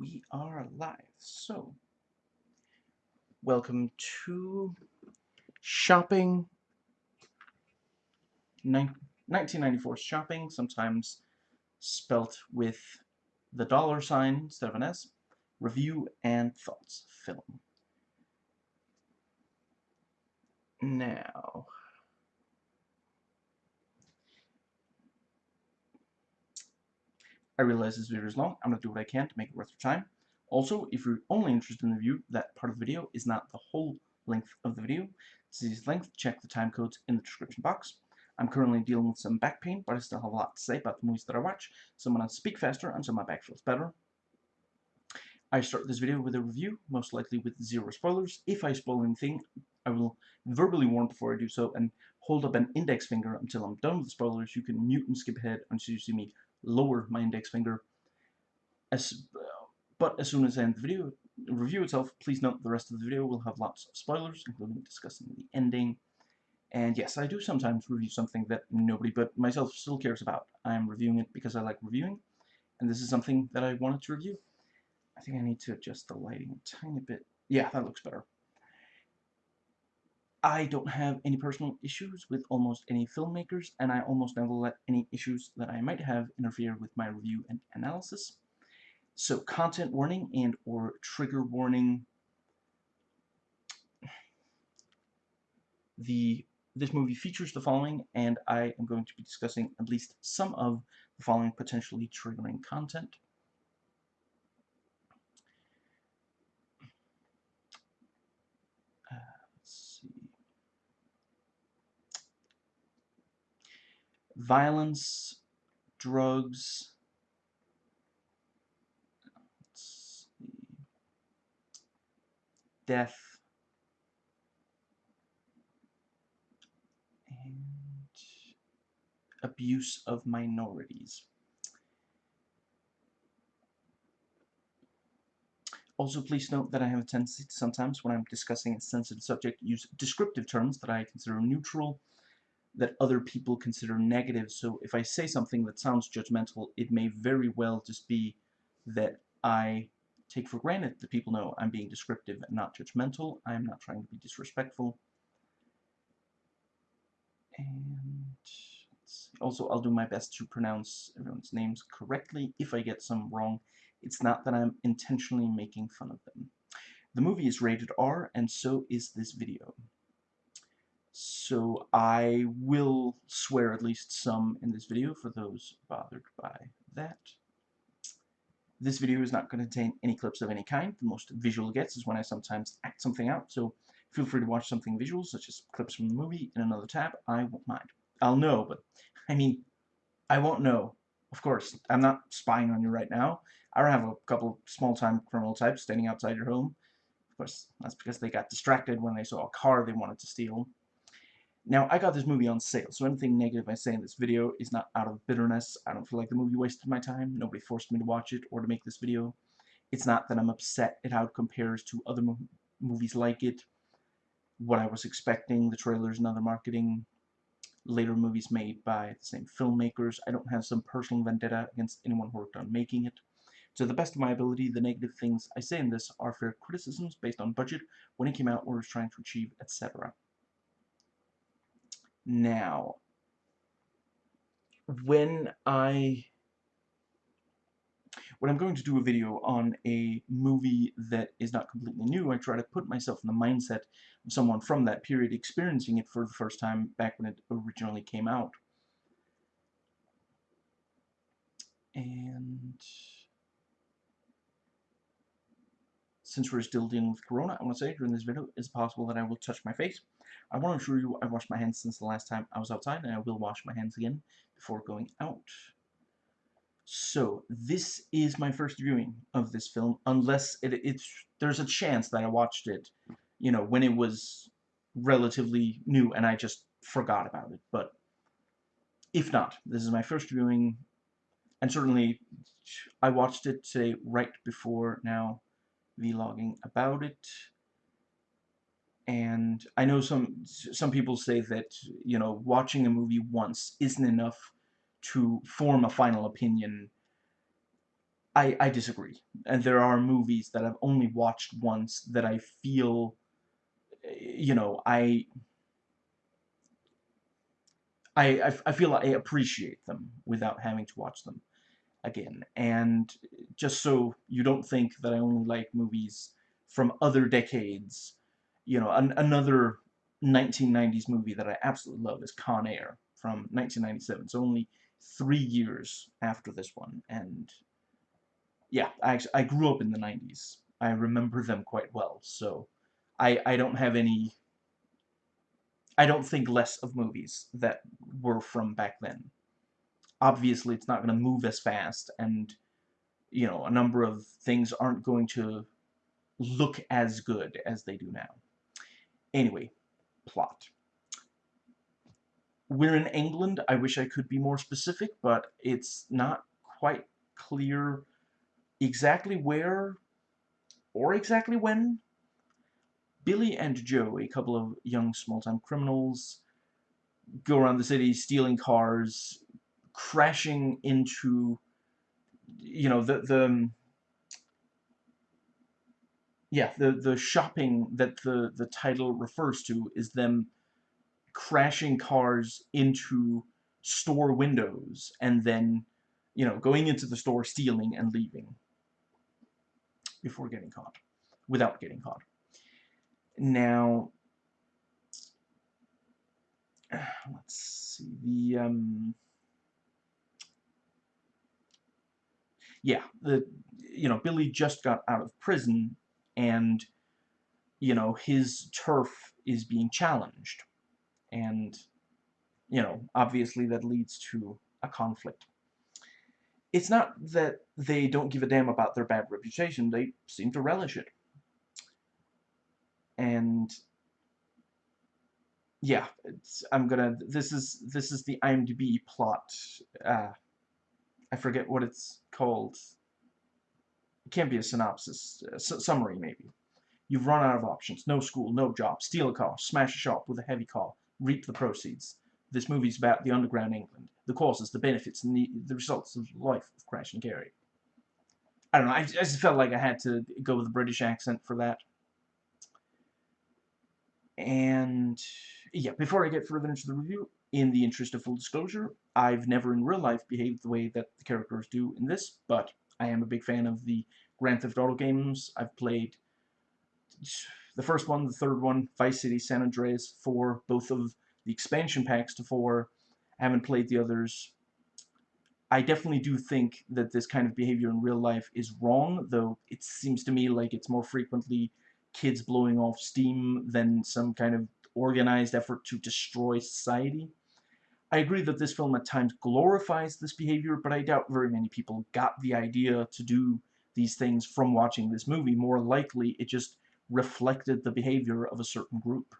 we are live. So, welcome to shopping. 1994 shopping, sometimes spelt with the dollar sign instead of an S. Review and thoughts film. Now, I realize this video is long. I'm going to do what I can to make it worth your time. Also, if you're only interested in the view, that part of the video is not the whole length of the video. To see its length, check the time codes in the description box. I'm currently dealing with some back pain, but I still have a lot to say about the movies that I watch, so I'm going to speak faster until my back feels better. I start this video with a review, most likely with zero spoilers. If I spoil anything, I will verbally warn before I do so and hold up an index finger until I'm done with the spoilers. You can mute and skip ahead until you see me lower my index finger. As, but as soon as I end the video, review itself, please note the rest of the video will have lots of spoilers, including discussing the ending. And yes, I do sometimes review something that nobody but myself still cares about. I'm reviewing it because I like reviewing, and this is something that I wanted to review. I think I need to adjust the lighting a tiny bit. Yeah, that looks better. I don't have any personal issues with almost any filmmakers, and I almost never let any issues that I might have interfere with my review and analysis. So content warning and or trigger warning. The this movie features the following, and I am going to be discussing at least some of the following potentially triggering content. Violence, drugs, death, and abuse of minorities. Also, please note that I have a tendency to sometimes, when I'm discussing a sensitive subject, use descriptive terms that I consider neutral that other people consider negative. So if I say something that sounds judgmental, it may very well just be that I take for granted that people know I'm being descriptive and not judgmental. I'm not trying to be disrespectful. And also, I'll do my best to pronounce everyone's names correctly. If I get some wrong, it's not that I'm intentionally making fun of them. The movie is rated R, and so is this video. So I will swear at least some in this video for those bothered by that. This video is not going to contain any clips of any kind. The most visual gets is when I sometimes act something out, so feel free to watch something visual, such as clips from the movie, in another tab. I won't mind. I'll know, but, I mean, I won't know. Of course, I'm not spying on you right now. I don't have a couple small-time criminal types standing outside your home. Of course, that's because they got distracted when they saw a car they wanted to steal. Now, I got this movie on sale, so anything negative I say in this video is not out of bitterness. I don't feel like the movie wasted my time. Nobody forced me to watch it or to make this video. It's not that I'm upset at how it compares to other mo movies like it, what I was expecting, the trailers and other marketing, later movies made by the same filmmakers. I don't have some personal vendetta against anyone who worked on making it. To the best of my ability, the negative things I say in this are fair criticisms based on budget, when it came out, what it was trying to achieve, etc. Now, when I when I'm going to do a video on a movie that is not completely new, I try to put myself in the mindset of someone from that period experiencing it for the first time back when it originally came out. And since we're still dealing with Corona, I want to say during this video, it's possible that I will touch my face. I want to assure you I washed my hands since the last time I was outside, and I will wash my hands again before going out. So, this is my first viewing of this film, unless it, it's there's a chance that I watched it, you know, when it was relatively new and I just forgot about it. But if not, this is my first viewing, and certainly I watched it today right before now vlogging about it and I know some some people say that you know watching a movie once isn't enough to form a final opinion I, I disagree. And there are movies that I've only watched once that I feel, eh, you know, I, I, I feel I appreciate them without having to watch them again. And just so you don't think that I only like movies from other decades, you know, an, another 1990s movie that I absolutely love is Con Air from 1997. It's only three years after this one, and yeah, I, I grew up in the 90s. I remember them quite well, so I, I don't have any... I don't think less of movies that were from back then. Obviously, it's not going to move as fast, and, you know, a number of things aren't going to look as good as they do now. Anyway, plot. We're in England. I wish I could be more specific, but it's not quite clear exactly where or exactly when. Billy and Joe, a couple of young small-time criminals, go around the city stealing cars, crashing into, you know, the, the yeah, the, the shopping that the, the title refers to is them crashing cars into store windows and then, you know, going into the store, stealing, and leaving before getting caught, without getting caught. Now, let's see, the, um, yeah, the, you know, Billy just got out of prison, and, you know, his turf is being challenged, and, you know, obviously that leads to a conflict it's not that they don't give a damn about their bad reputation, they seem to relish it. And yeah, I'm gonna this is this is the IMDb plot. Uh, I forget what it's called. Can't be a synopsis, summary maybe. You've run out of options. No school, no job. Steal a car, smash a shop with a heavy car, reap the proceeds. This movie's about the underground England, the causes, the benefits, and the, the results of life of Crash and Gary. I don't know, I, I just felt like I had to go with a British accent for that. And, yeah, before I get further into the review, in the interest of full disclosure, I've never in real life behaved the way that the characters do in this, but I am a big fan of the Grand Theft Auto games. I've played the first one, the third one, Vice City, San Andreas, 4, both of the expansion packs to 4. I haven't played the others. I definitely do think that this kind of behavior in real life is wrong, though it seems to me like it's more frequently kids blowing off steam than some kind of organized effort to destroy society. I agree that this film at times glorifies this behavior, but I doubt very many people got the idea to do these things from watching this movie. More likely, it just reflected the behavior of a certain group.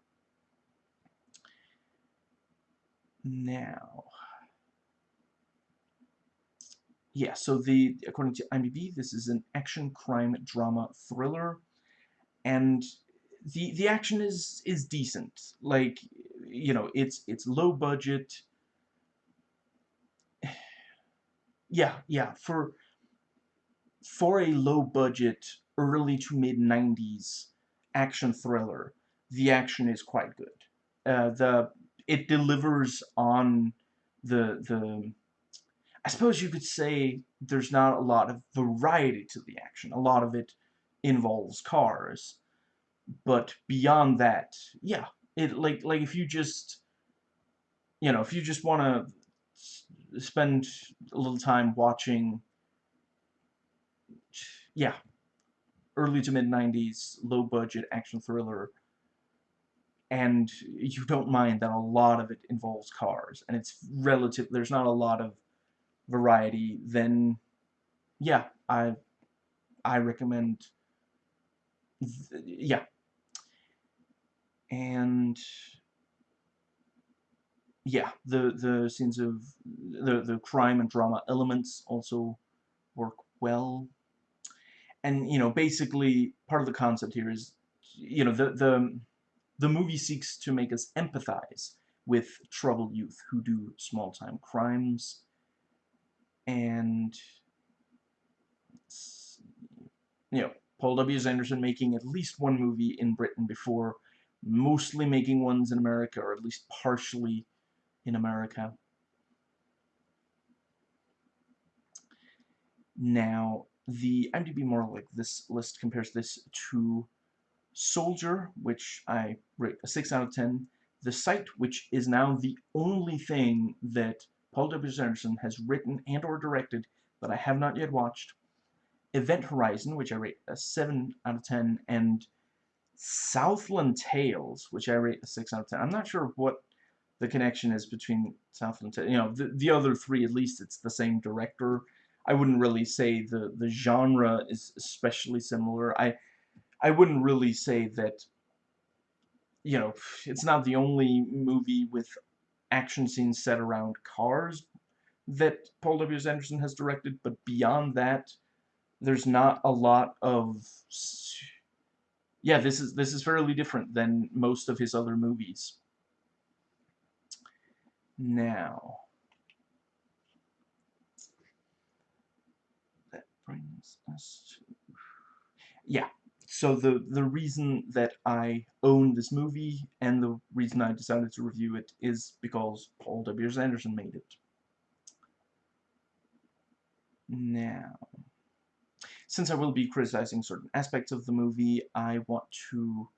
Now, yeah, so the according to IMDb, this is an action crime drama thriller, and the the action is is decent. Like, you know, it's it's low budget. Yeah, yeah, for for a low budget, early to mid 90s action thriller, the action is quite good. Uh, the it delivers on the the I suppose you could say there's not a lot of variety to the action. A lot of it involves cars. But beyond that, yeah, it like like if you just you know, if you just want to spend a little time watching yeah, early to mid 90s low budget action thriller. And you don't mind that a lot of it involves cars, and it's relative, there's not a lot of variety, then, yeah, I, I recommend, yeah, and, yeah, the, the scenes of, the, the crime and drama elements also work well, and, you know, basically, part of the concept here is, you know, the, the, the movie seeks to make us empathize with troubled youth who do small-time crimes. And you know, Paul W. Anderson making at least one movie in Britain before mostly making ones in America, or at least partially in America. Now, the IMDb more like this list compares this to Soldier, which I rate a 6 out of 10. The Sight, which is now the only thing that Paul W. Anderson has written and or directed that I have not yet watched. Event Horizon, which I rate a 7 out of 10, and Southland Tales, which I rate a 6 out of 10. I'm not sure what the connection is between Southland Tales. You know, the, the other three, at least it's the same director. I wouldn't really say the, the genre is especially similar. I, I wouldn't really say that, you know, it's not the only movie with action scenes set around cars that Paul W.S. Anderson has directed, but beyond that, there's not a lot of yeah this is this is fairly different than most of his other movies now that brings us to yeah so the the reason that I own this movie and the reason I decided to review it is because Paul W. Anderson made it now since I will be criticizing certain aspects of the movie, I want to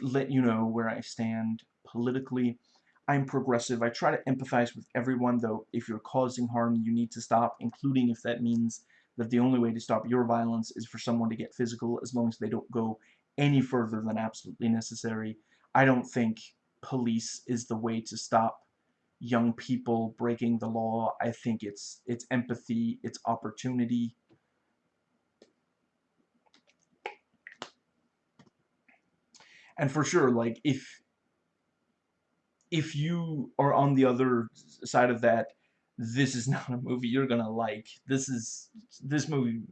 let you know where I stand politically. I'm progressive. I try to empathize with everyone, though if you're causing harm, you need to stop, including if that means that the only way to stop your violence is for someone to get physical, as long as they don't go any further than absolutely necessary. I don't think police is the way to stop young people breaking the law. I think it's it's empathy, it's opportunity, and for sure like if if you are on the other side of that this is not a movie you're gonna like. This is this movie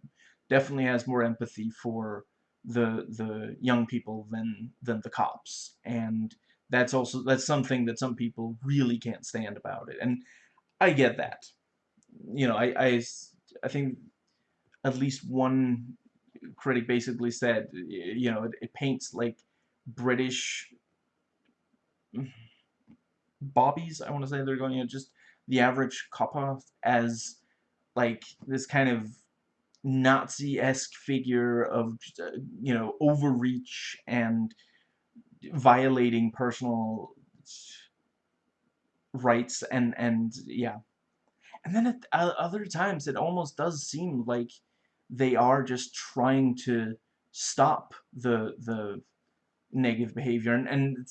definitely has more empathy for the the young people than than the cops. And that's also that's something that some people really can't stand about it. And I get that. You know I I, I think at least one critic basically said you know it, it paints like British bobbies, I want to say they're going, know, just the average copper as like this kind of Nazi-esque figure of, uh, you know, overreach and violating personal rights and, and yeah. And then at other times it almost does seem like they are just trying to stop the, the negative behavior. And, and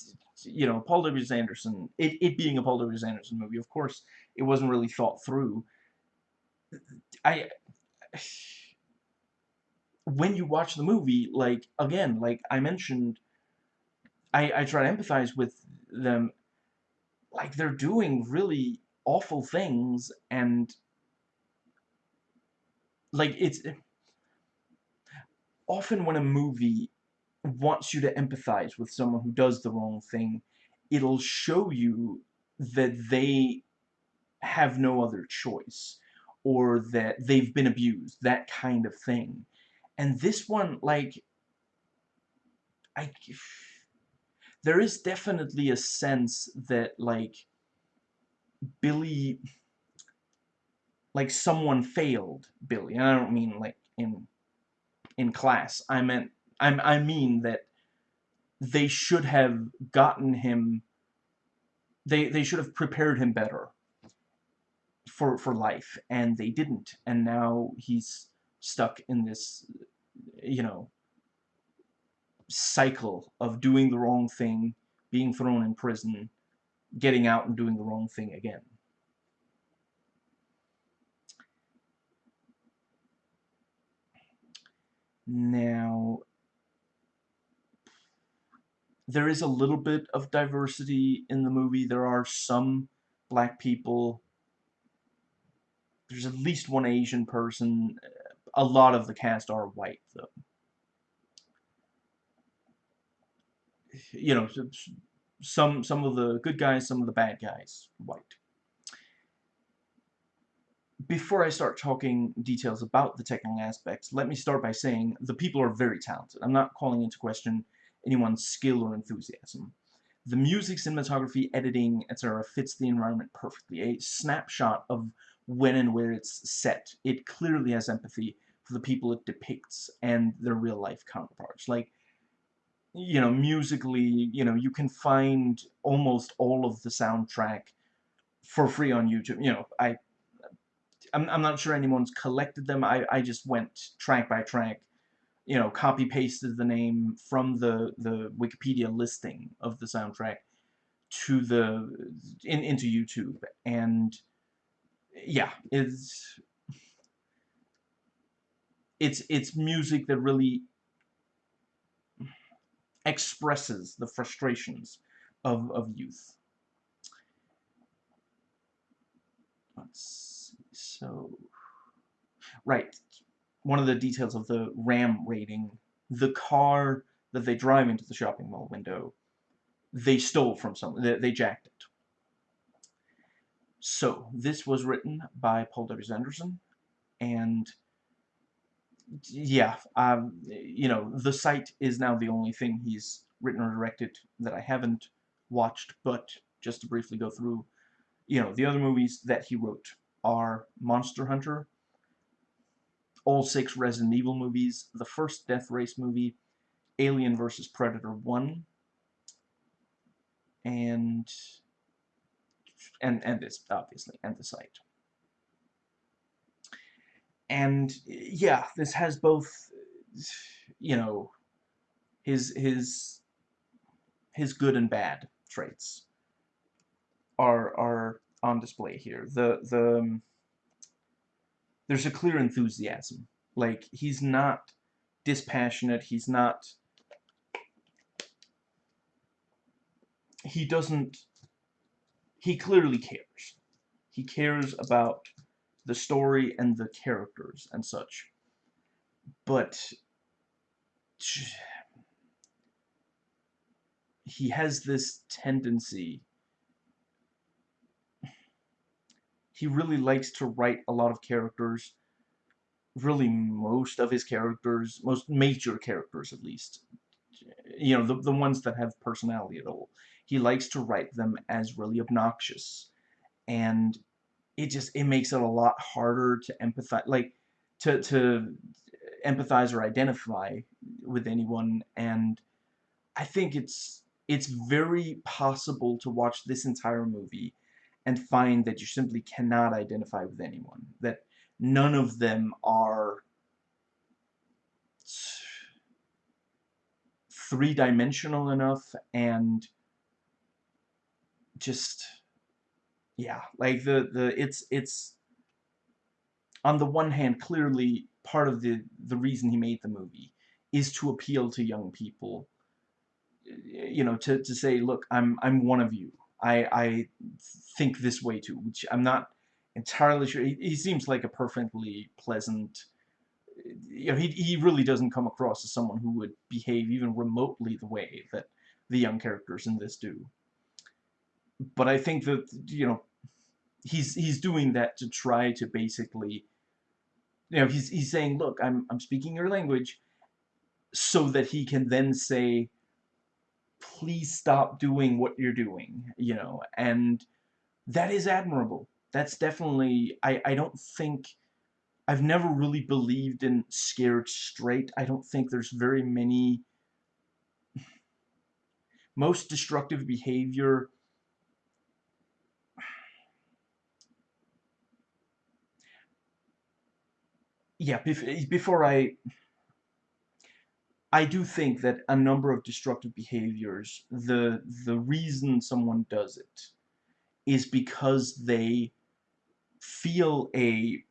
you know, Paul W. Anderson, it, it being a Paul W. Anderson movie, of course, it wasn't really thought through. I... When you watch the movie, like, again, like I mentioned, I, I try to empathize with them. Like, they're doing really awful things, and... Like, it's... Often when a movie wants you to empathize with someone who does the wrong thing, it'll show you that they have no other choice or that they've been abused, that kind of thing. And this one, like, I, there is definitely a sense that, like, Billy, like, someone failed Billy. And I don't mean, like, in, in class. I meant I, I mean that they should have gotten him they they should have prepared him better for for life and they didn't. And now he's stuck in this you know cycle of doing the wrong thing being thrown in prison getting out and doing the wrong thing again. Now there is a little bit of diversity in the movie. There are some black people. There's at least one Asian person. A lot of the cast are white, though. You know, some some of the good guys, some of the bad guys, white. before I start talking details about the technical aspects, let me start by saying the people are very talented. I'm not calling into question anyone's skill or enthusiasm. The music, cinematography, editing, etc. fits the environment perfectly. A snapshot of when and where it's set. It clearly has empathy for the people it depicts and their real-life counterparts. Like, you know, musically, you know, you can find almost all of the soundtrack for free on YouTube. You know, I I'm, I'm not sure anyone's collected them. I, I just went track by track, you know, copy pasted the name from the, the Wikipedia listing of the soundtrack to the, in, into YouTube. And yeah, it's, it's, it's music that really expresses the frustrations of, of youth. Let's see so, right, one of the details of the ram raiding, the car that they drive into the shopping mall window, they stole from someone, they, they jacked it. So, this was written by Paul W.S. Anderson, and yeah, um, you know, the Sight is now the only thing he's written or directed that I haven't watched, but just to briefly go through, you know, the other movies that he wrote are Monster Hunter, all six Resident Evil movies, the first Death Race movie, Alien vs. Predator 1, and and and this obviously and the Sight. And yeah, this has both you know his his his good and bad traits are are on display here. The the um, there's a clear enthusiasm. Like he's not dispassionate. He's not. He doesn't. He clearly cares. He cares about the story and the characters and such. But he has this tendency he really likes to write a lot of characters really most of his characters most major characters at least you know the, the ones that have personality at all. He likes to write them as really obnoxious. And it just it makes it a lot harder to empathize like to to empathize or identify with anyone. And I think it's it's very possible to watch this entire movie and find that you simply cannot identify with anyone. That none of them are three-dimensional enough and just yeah like the the it's it's on the one hand clearly part of the the reason he made the movie is to appeal to young people you know to to say look I'm I'm one of you I, I think this way too, which I'm not entirely sure. He, he seems like a perfectly pleasant, you know, he, he really doesn't come across as someone who would behave even remotely the way that the young characters in this do. But I think that, you know, he's he's doing that to try to basically, you know, he's, he's saying, look, I'm, I'm speaking your language, so that he can then say, please stop doing what you're doing, you know, and that is admirable. That's definitely, I, I don't think, I've never really believed in scared straight. I don't think there's very many, most destructive behavior yeah, before I I do think that a number of destructive behaviors, the the reason someone does it is because they feel a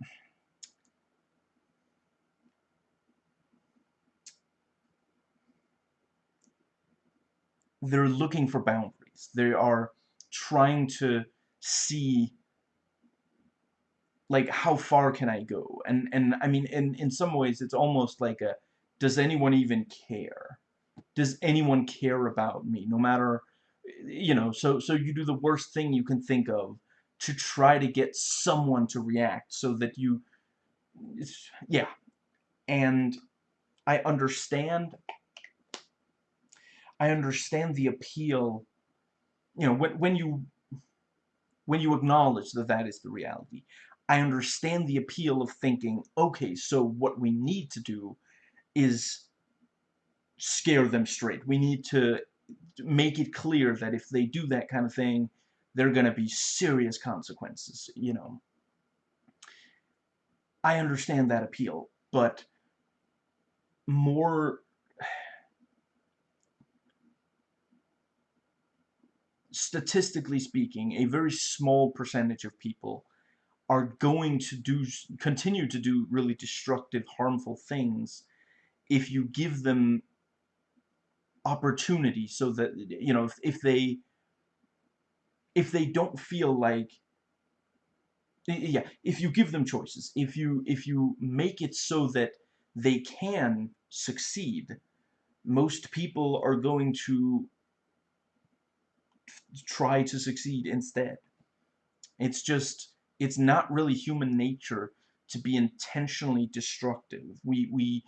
they're looking for boundaries. They are trying to see like how far can I go? And and I mean in in some ways it's almost like a does anyone even care? Does anyone care about me? No matter, you know, so, so you do the worst thing you can think of to try to get someone to react so that you yeah and I understand I understand the appeal you know when when you when you acknowledge that that is the reality I understand the appeal of thinking okay so what we need to do is scare them straight we need to make it clear that if they do that kind of thing there are going to be serious consequences, you know. I understand that appeal, but more statistically speaking, a very small percentage of people are going to do continue to do really destructive, harmful things if you give them opportunity so that you know if, if they if they don't feel like yeah if you give them choices if you if you make it so that they can succeed most people are going to try to succeed instead. It's just it's not really human nature to be intentionally destructive. We we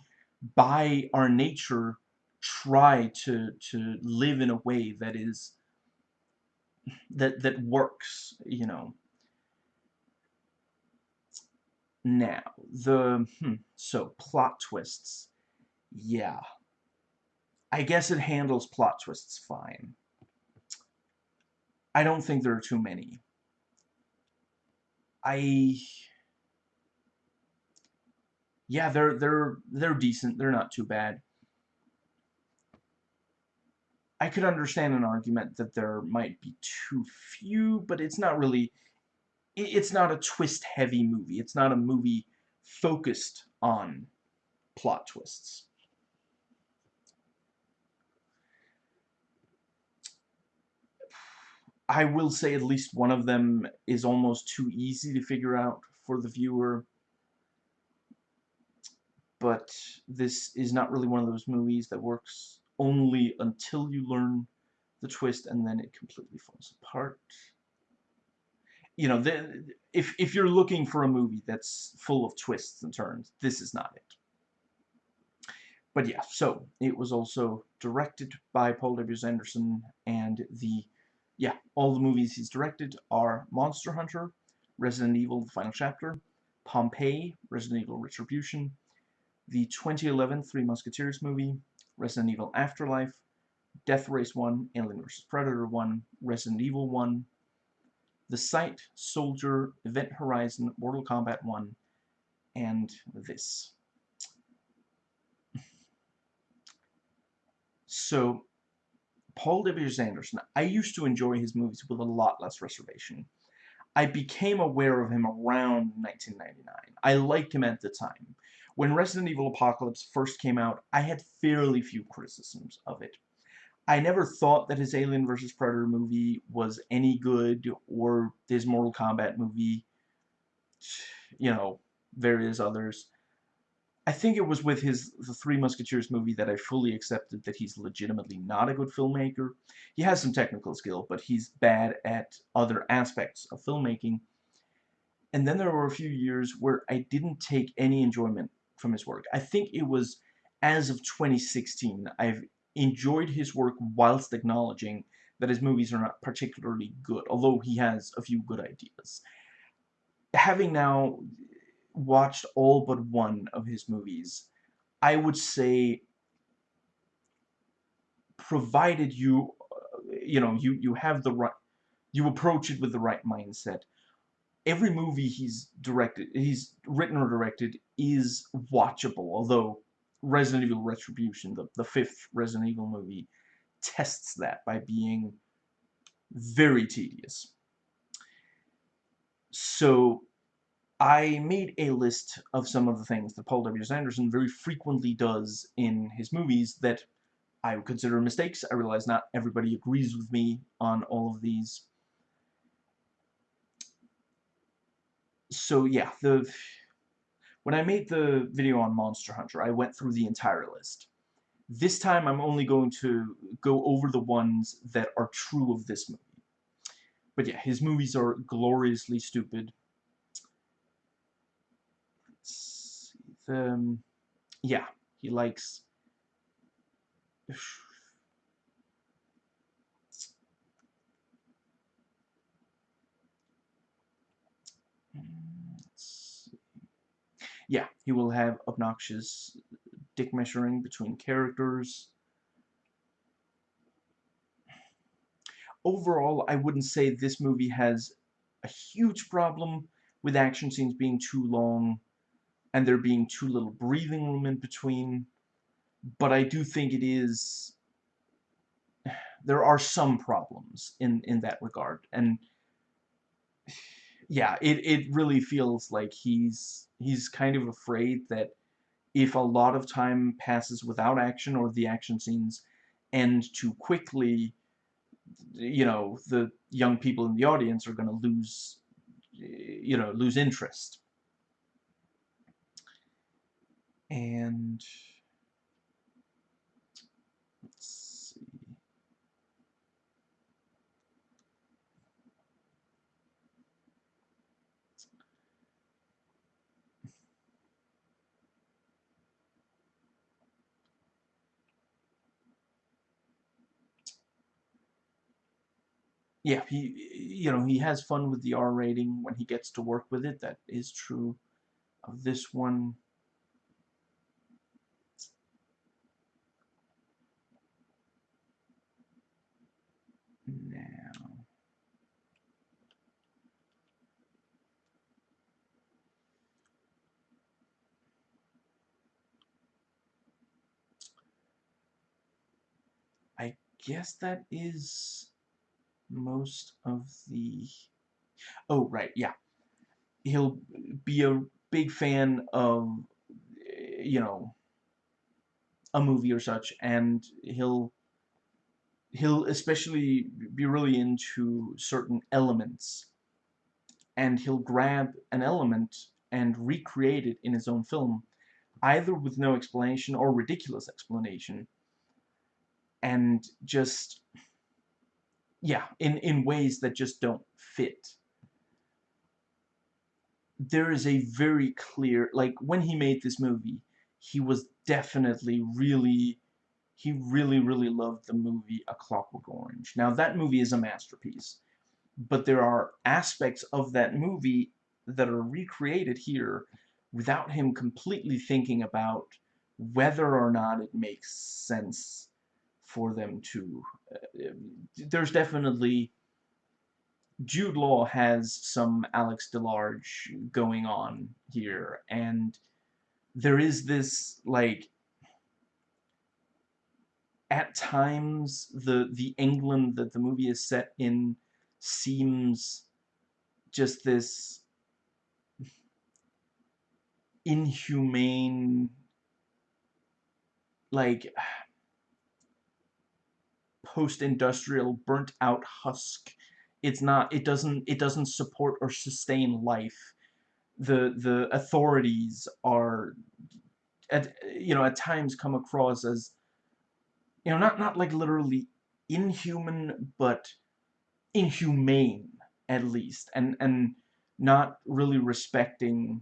by our nature try to to live in a way that is that that works, you know. Now, the hmm, so plot twists. Yeah. I guess it handles plot twists fine. I don't think there are too many. I yeah, they're they're they're decent. They're not too bad. I could understand an argument that there might be too few, but it's not really, it's not a twist-heavy movie. It's not a movie focused on plot twists. I will say at least one of them is almost too easy to figure out for the viewer. But this is not really one of those movies that works only until you learn the twist and then it completely falls apart. You know, the, if, if you're looking for a movie that's full of twists and turns, this is not it. But yeah, so it was also directed by Paul W. Anderson, and the, yeah, all the movies he's directed are Monster Hunter, Resident Evil, The Final Chapter, Pompeii, Resident Evil Retribution, the 2011 Three Musketeers movie, Resident Evil Afterlife, Death Race 1, Alien vs. Predator 1, Resident Evil 1, The Sight, Soldier, Event Horizon, Mortal Kombat 1, and this. so, Paul W. Anderson, I used to enjoy his movies with a lot less reservation. I became aware of him around 1999. I liked him at the time. When Resident Evil Apocalypse first came out, I had fairly few criticisms of it. I never thought that his Alien vs. Predator movie was any good, or his Mortal Kombat movie, you know, various others. I think it was with his The Three Musketeers movie that I fully accepted that he's legitimately not a good filmmaker. He has some technical skill, but he's bad at other aspects of filmmaking. And then there were a few years where I didn't take any enjoyment from his work. I think it was as of 2016, I've enjoyed his work whilst acknowledging that his movies are not particularly good, although he has a few good ideas. Having now watched all but one of his movies, I would say, provided you, uh, you know, you, you have the right, you approach it with the right mindset, every movie he's directed, he's written or directed is watchable, although Resident Evil Retribution, the, the fifth Resident Evil movie, tests that by being very tedious. So, I made a list of some of the things that Paul W. Anderson very frequently does in his movies that I would consider mistakes. I realize not everybody agrees with me on all of these so yeah, the when I made the video on Monster Hunter, I went through the entire list. This time I'm only going to go over the ones that are true of this movie. but yeah, his movies are gloriously stupid. Um, yeah, he likes. Yeah, he will have obnoxious dick measuring between characters. Overall, I wouldn't say this movie has a huge problem with action scenes being too long and there being too little breathing room in between. But I do think it is... There are some problems in, in that regard. And yeah, it, it really feels like he's he's kind of afraid that if a lot of time passes without action or the action scenes end too quickly, you know, the young people in the audience are going to lose, you know, lose interest. And yeah, he, you know, he has fun with the R rating when he gets to work with it. That is true of this one. Now. I guess that is most of the... Oh, right, yeah. He'll be a big fan of, you know, a movie or such, and he'll he'll especially be really into certain elements and he'll grab an element and recreate it in his own film either with no explanation or ridiculous explanation and just yeah, in, in ways that just don't fit. There is a very clear, like, when he made this movie, he was definitely really, he really, really loved the movie A Clockwork Orange. Now, that movie is a masterpiece, but there are aspects of that movie that are recreated here without him completely thinking about whether or not it makes sense for them to... There's definitely... Jude Law has some Alex DeLarge going on here, and there is this, like... At times, the, the England that the movie is set in seems just this inhumane like post-industrial burnt-out husk. It's not. It doesn't. It doesn't support or sustain life. The the authorities are, at you know, at times come across as, you know, not not like literally inhuman, but inhumane at least, and and not really respecting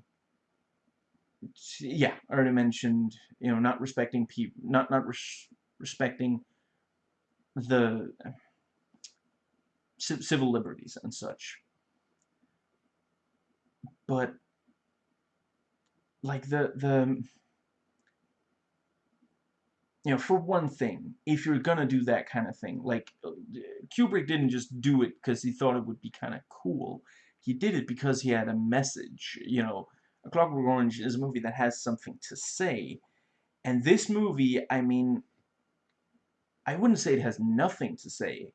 yeah, I already mentioned, you know, not respecting people, not not res respecting the civil liberties and such. But like the the you know, for one thing, if you're gonna do that kind of thing, like Kubrick didn't just do it because he thought it would be kind of cool. He did it because he had a message. You know, A Clockwork Orange is a movie that has something to say, and this movie, I mean, I wouldn't say it has nothing to say,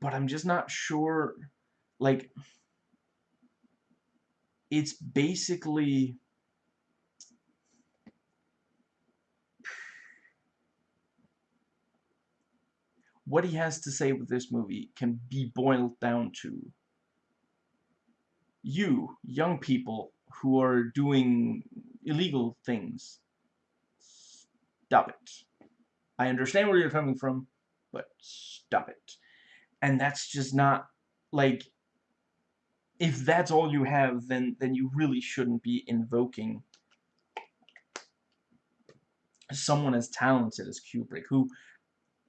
but I'm just not sure, like, it's basically... What he has to say with this movie can be boiled down to you, young people who are doing illegal things, stop it. I understand where you're coming from, but stop it. And that's just not like if that's all you have then then you really shouldn't be invoking someone as talented as Kubrick who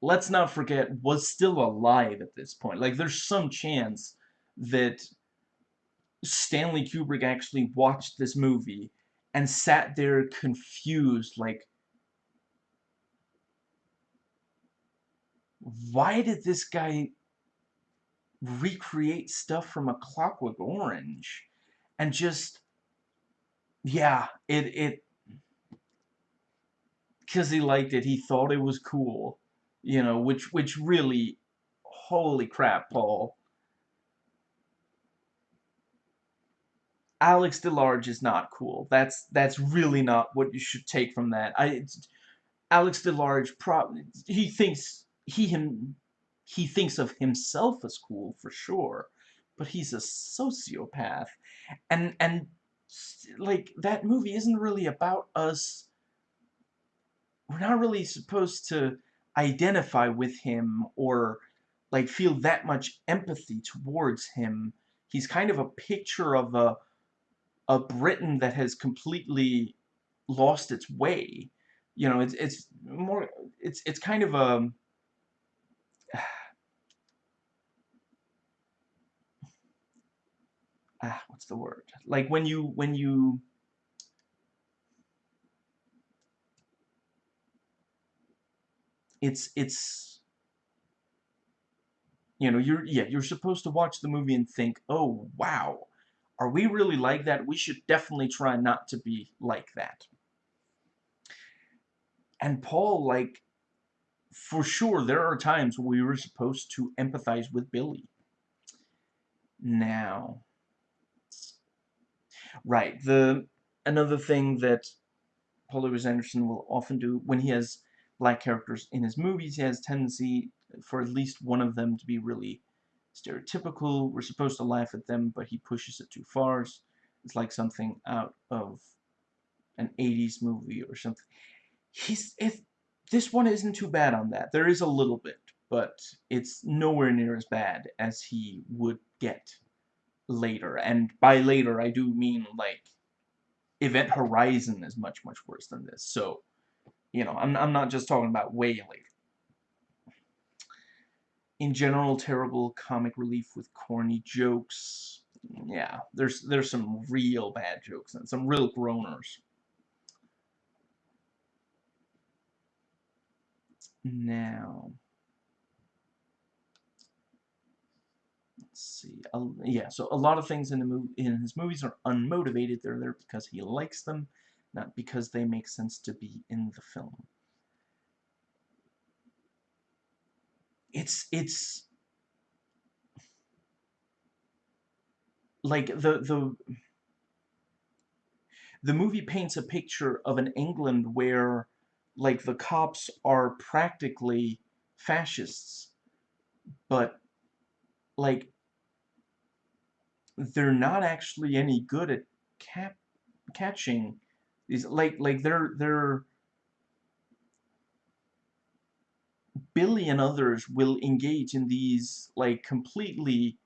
let's not forget was still alive at this point like there's some chance that Stanley Kubrick actually watched this movie and sat there confused like why did this guy recreate stuff from a Clockwork Orange and just yeah it it because he liked it he thought it was cool you know which which really holy crap Paul. Alex DeLarge is not cool. That's that's really not what you should take from that. I Alex DeLarge pro he thinks he him he thinks of himself as cool for sure, but he's a sociopath. And and like that movie isn't really about us we're not really supposed to identify with him or like feel that much empathy towards him. He's kind of a picture of a a Britain that has completely lost its way. You know, it's it's more it's it's kind of a ah, what's the word? Like when you when you it's it's you know you're yeah you're supposed to watch the movie and think oh wow. Are we really like that? We should definitely try not to be like that. And Paul like for sure there are times we were supposed to empathize with Billy now Right. The another thing that Paul W. S. Anderson will often do when he has black characters in his movies, he has tendency for at least one of them to be really stereotypical. We're supposed to laugh at them, but he pushes it too far. It's like something out of an 80s movie or something. He's if this one isn't too bad on that. There is a little bit, but it's nowhere near as bad as he would get later. And by later, I do mean, like, Event Horizon is much, much worse than this. So, you know, I'm, I'm not just talking about way later. In general, terrible comic relief with corny jokes. Yeah, there's there's some real bad jokes and some real groaners. Now, let's see. Uh, yeah, so a lot of things in the movie in his movies are unmotivated. They're there because he likes them, not because they make sense to be in the film. It's it's like the the the movie paints a picture of an England where like the cops are practically fascists. But like they're not actually any good at cap catching these like like they're they're Billy and others will engage in these like completely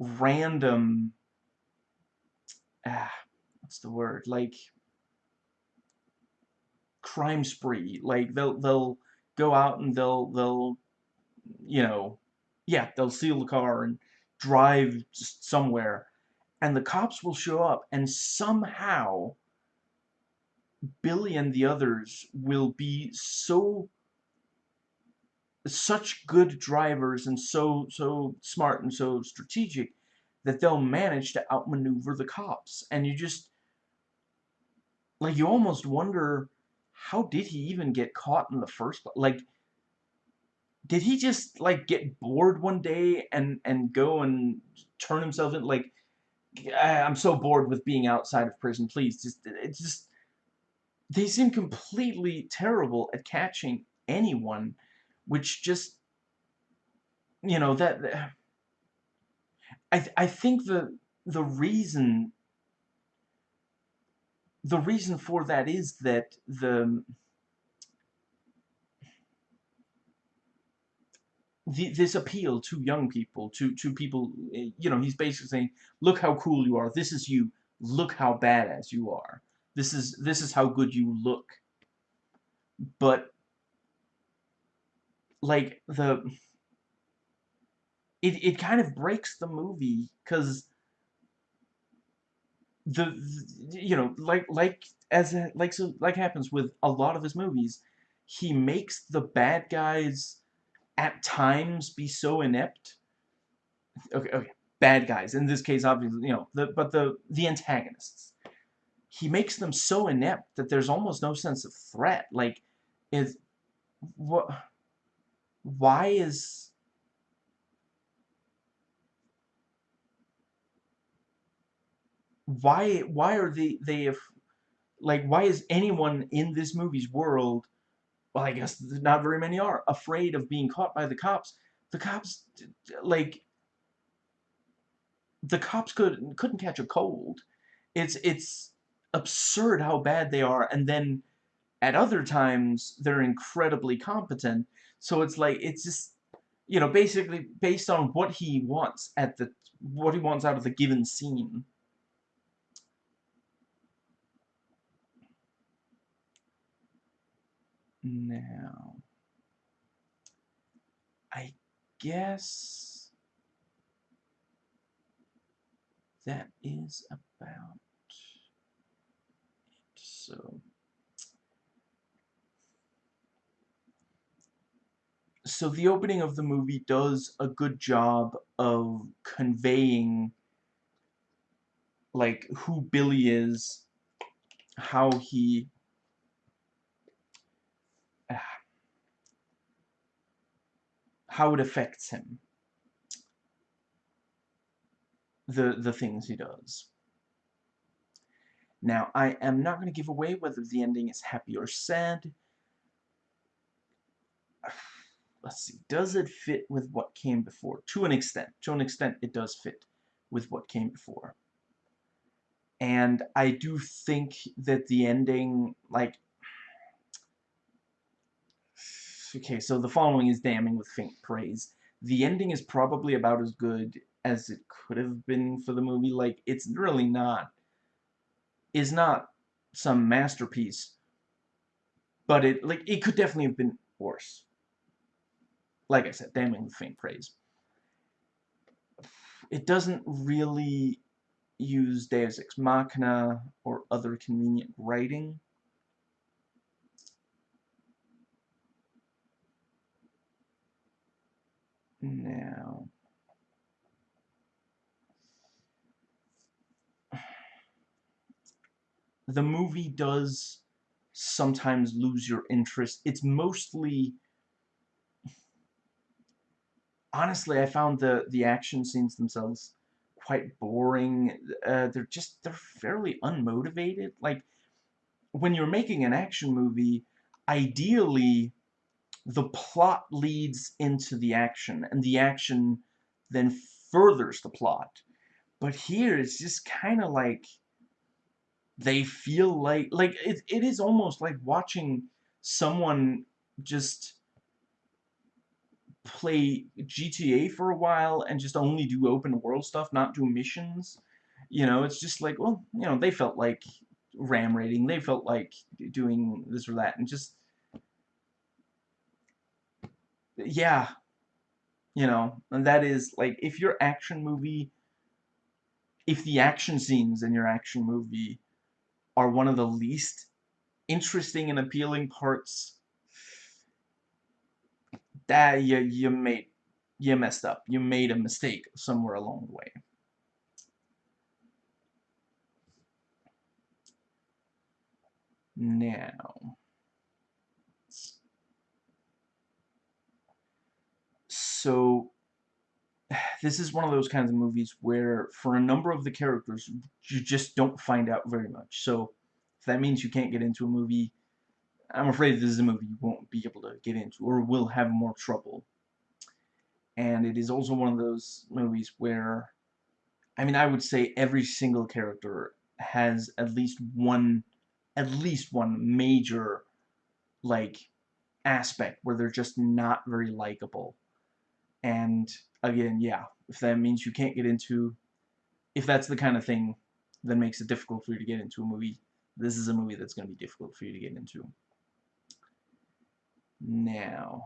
random ah what's the word? Like crime spree. Like they'll they'll go out and they'll they'll you know yeah they'll steal the car and drive somewhere. And the cops will show up and somehow Billy and the others will be so such good drivers and so so smart and so strategic that they'll manage to outmaneuver the cops. And you just like you almost wonder how did he even get caught in the first place like did he just like get bored one day and and go and turn himself in like I'm so bored with being outside of prison please just it's just they seem completely terrible at catching anyone which just you know that I th I think the the reason the reason for that is that the this appeal to young people, to to people, you know, he's basically saying, look how cool you are. This is you. Look how badass you are. This is this is how good you look. But like the it it kind of breaks the movie because the, you know like like as like so like happens with a lot of his movies, he makes the bad guys at times be so inept. Okay, okay, bad guys. In this case, obviously, you know, the but the the antagonists. He makes them so inept that there's almost no sense of threat. Like, is what? Why is why why are they they like why is anyone in this movie's world well, I guess not very many are, afraid of being caught by the cops. The cops, like, the cops could, couldn't catch a cold. It's, it's absurd how bad they are, and then at other times, they're incredibly competent. So it's like, it's just, you know, basically based on what he wants at the, what he wants out of the given scene. Now, I guess that is about it. So, so the opening of the movie does a good job of conveying like who Billy is, how he how it affects him. The, the things he does. Now, I am not going to give away whether the ending is happy or sad. Let's see. Does it fit with what came before? To an extent. To an extent, it does fit with what came before. And I do think that the ending, like, okay, so the following is damning with faint praise. The ending is probably about as good as it could have been for the movie. Like, it's really not, is not some masterpiece, but it, like, it could definitely have been worse. Like I said, damning with faint praise. It doesn't really use Deus Ex Machina or other convenient writing. Now, the movie does sometimes lose your interest. It's mostly honestly, I found the the action scenes themselves quite boring. Uh, they're just they're fairly unmotivated. Like when you're making an action movie, ideally the plot leads into the action, and the action then furthers the plot. But here, it's just kind of like they feel like like it, it is almost like watching someone just play GTA for a while and just only do open world stuff, not do missions. You know, it's just like, well, you know, they felt like ram raiding, they felt like doing this or that, and just yeah, you know, and that is, like, if your action movie, if the action scenes in your action movie are one of the least interesting and appealing parts, that you, you made, you messed up. You made a mistake somewhere along the way. Now, so this is one of those kinds of movies where for a number of the characters you just don't find out very much. So if that means you can't get into a movie I'm afraid this is a movie you won't be able to get into or will have more trouble. And it is also one of those movies where I mean I would say every single character has at least one at least one major like aspect where they're just not very likable And again, yeah, if that means you can't get into, if that's the kind of thing that makes it difficult for you to get into a movie, this is a movie that's going to be difficult for you to get into. Now,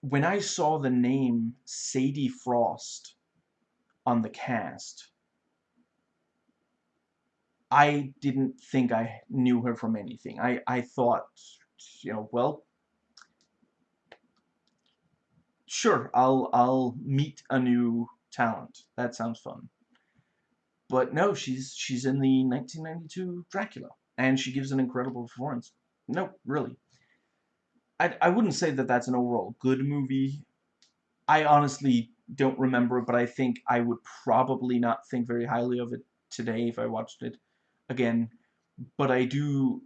when I saw the name Sadie Frost on the cast, I didn't think I knew her from anything. I, I thought, you know, well, sure, I'll, I'll meet a new talent. That sounds fun. But no, she's, she's in the 1992 Dracula, and she gives an incredible performance. No, really. I, I wouldn't say that that's an overall good movie. I honestly don't remember but I think I would probably not think very highly of it today if I watched it again, but I do,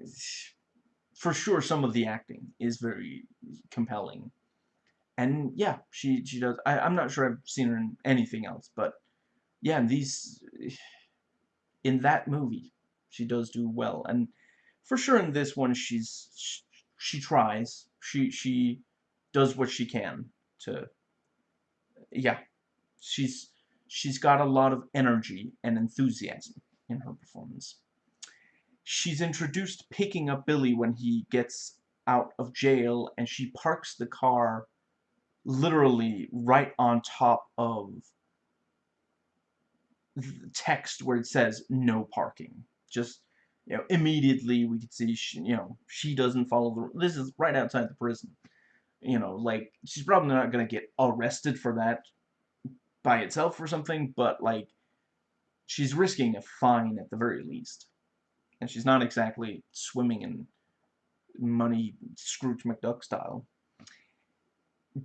for sure, some of the acting is very compelling. And yeah, she she does. I, I'm not sure I've seen her in anything else, but yeah, in these, in that movie, she does do well. And for sure, in this one, she's she, she tries. She she does what she can to. Yeah, she's she's got a lot of energy and enthusiasm in her performance. She's introduced picking up Billy when he gets out of jail, and she parks the car literally right on top of the text where it says no parking. Just, you know, immediately we could see, she, you know, she doesn't follow the, this is right outside the prison. You know, like, she's probably not going to get arrested for that by itself or something, but, like, she's risking a fine at the very least. And she's not exactly swimming in money Scrooge McDuck style.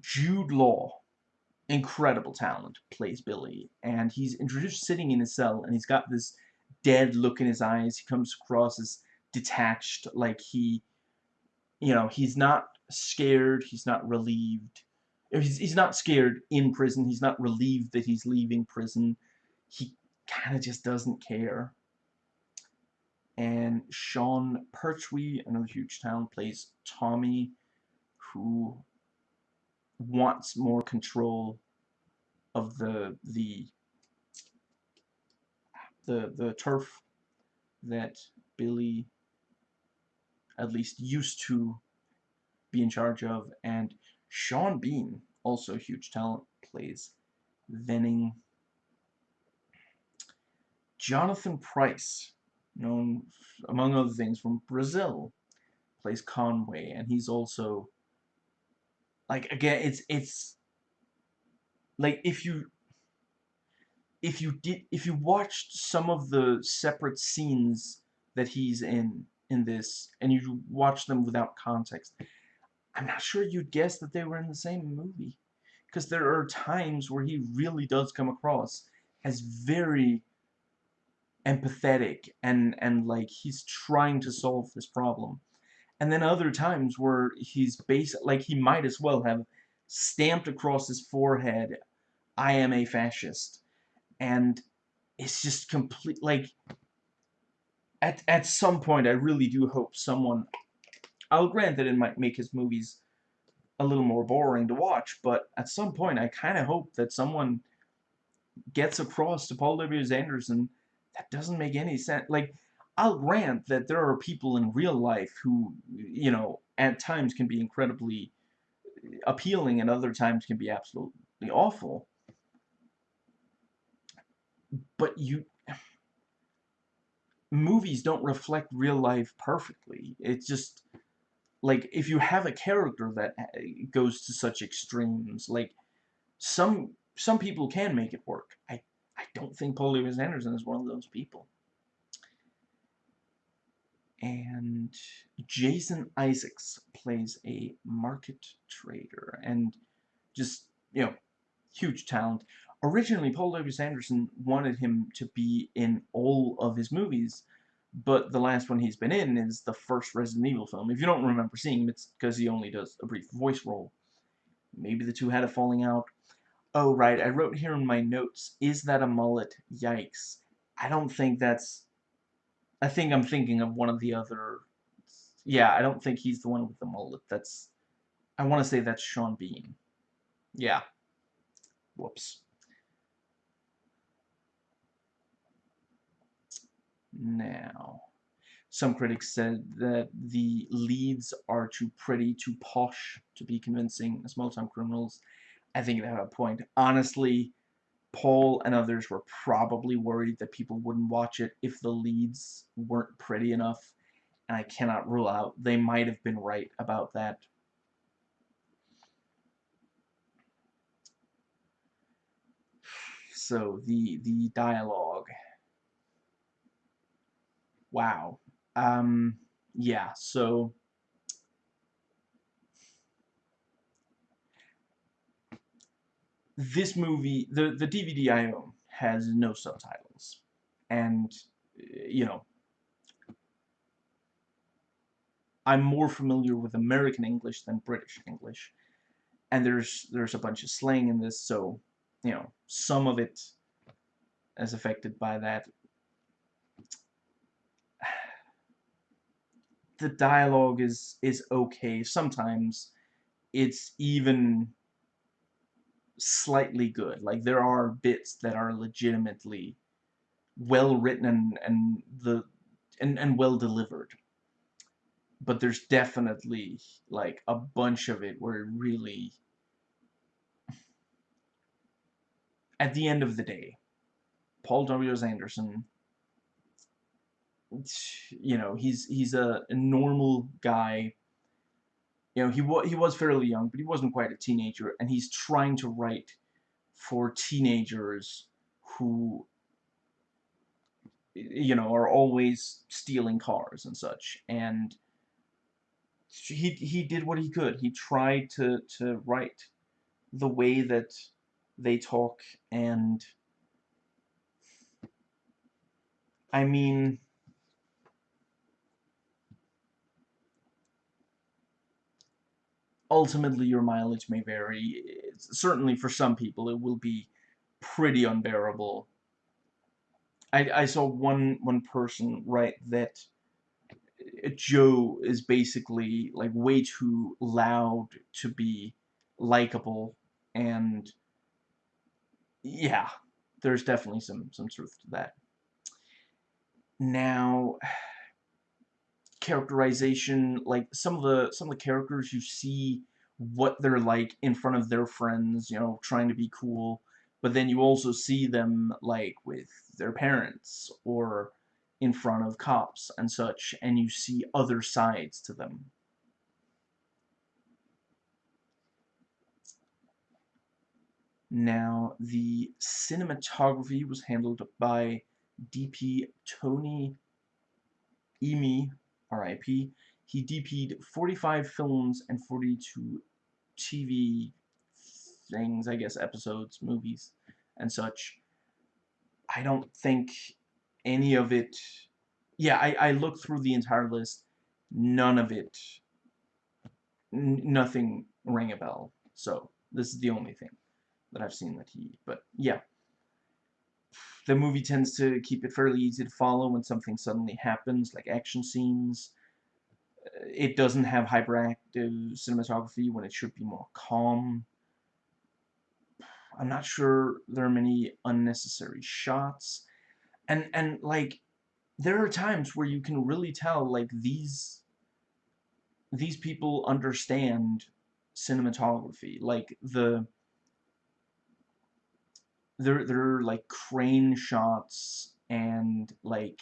Jude Law, incredible talent, plays Billy. And he's introduced sitting in his cell, and he's got this dead look in his eyes. He comes across as detached, like he, you know, he's not scared, he's not relieved. He's, he's not scared in prison, he's not relieved that he's leaving prison. He kind of just doesn't care. And Sean Pertwee, another huge talent, plays Tommy, who wants more control of the the the the turf that Billy at least used to be in charge of. And Sean Bean also huge talent plays Venning. Jonathan Pryce known, among other things, from Brazil, plays Conway, and he's also, like, again, it's, it's, like, if you, if you did, if you watched some of the separate scenes that he's in, in this, and you watch them without context, I'm not sure you'd guess that they were in the same movie. Because there are times where he really does come across as very empathetic and and like he's trying to solve this problem and then other times where he's basic like he might as well have stamped across his forehead I am a fascist and it's just complete like at at some point I really do hope someone I'll grant that it might make his movies a little more boring to watch but at some point I kind of hope that someone gets across to Paul W. Anderson that doesn't make any sense. Like, I'll grant that there are people in real life who, you know, at times can be incredibly appealing and other times can be absolutely awful. But you... Movies don't reflect real life perfectly. It's just... Like, if you have a character that uh, goes to such extremes, like, some some people can make it work. I I don't think Paul W. S. Anderson is one of those people. And Jason Isaacs plays a market trader and just, you know, huge talent. Originally, Paul W. S. Anderson wanted him to be in all of his movies, but the last one he's been in is the first Resident Evil film. If you don't remember seeing him, it's because he only does a brief voice role. Maybe the two had a falling out. Oh, right, I wrote here in my notes, is that a mullet? Yikes. I don't think that's... I think I'm thinking of one of the other... Yeah, I don't think he's the one with the mullet. That's I want to say that's Sean Bean. Yeah. Whoops. Now, some critics said that the leads are too pretty, too posh to be convincing small-time criminals. I think they have a point. Honestly, Paul and others were probably worried that people wouldn't watch it if the leads weren't pretty enough, and I cannot rule out they might have been right about that. So, the, the dialogue. Wow. Um, yeah, so... This movie, the, the DVD I own, has no subtitles. And, you know, I'm more familiar with American English than British English. And there's there's a bunch of slang in this, so, you know, some of it is affected by that. the dialogue is is okay. Sometimes it's even slightly good. Like there are bits that are legitimately well written and and the and and well delivered. But there's definitely like a bunch of it where it really at the end of the day, Paul W. S. Anderson you know, he's he's a normal guy. You know, he was he was fairly young, but he wasn't quite a teenager, and he's trying to write for teenagers who you know are always stealing cars and such. And he he did what he could. He tried to to write the way that they talk and I mean ultimately your mileage may vary. certainly for some people it will be pretty unbearable. I, I saw one one person write that uh, Jo is basically like way too loud to be likable and yeah there's definitely some some truth to that now characterization like some of the some of the characters you see what they're like in front of their friends you know trying to be cool but then you also see them like with their parents or in front of cops and such and you see other sides to them. Now the cinematography was handled by DP Tony Imi RIP. He DP'd 45 films and 42 TV things, I guess, episodes, movies, and such. I don't think any of it... Yeah, I, I looked through the entire list. None of it... nothing rang a bell. So, this is the only thing that I've seen that he... But, yeah. The movie tends to keep it fairly easy to follow when something suddenly happens, like action scenes. Uh, it doesn't have hyperactive cinematography when it should be more calm. I'm not sure there are many unnecessary shots. And, and like, there are times where you can really tell, like, these, these people understand cinematography. Like, the, there are, like, crane shots and, like,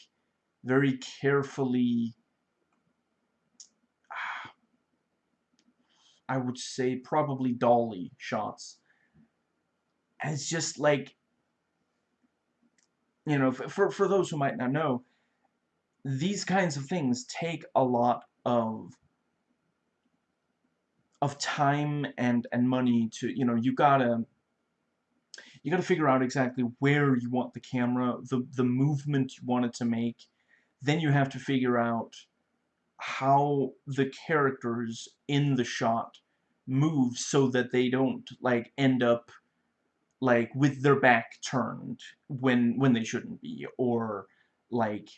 very carefully I would say probably dolly shots. And it's just like, you know, for, for those who might not know, these kinds of things take a lot of of time and and money to you know you gotta you gotta figure out exactly where you want the camera the the movement you want it to make then you have to figure out how the characters in the shot move so that they don't like end up like with their back turned when when they shouldn't be or like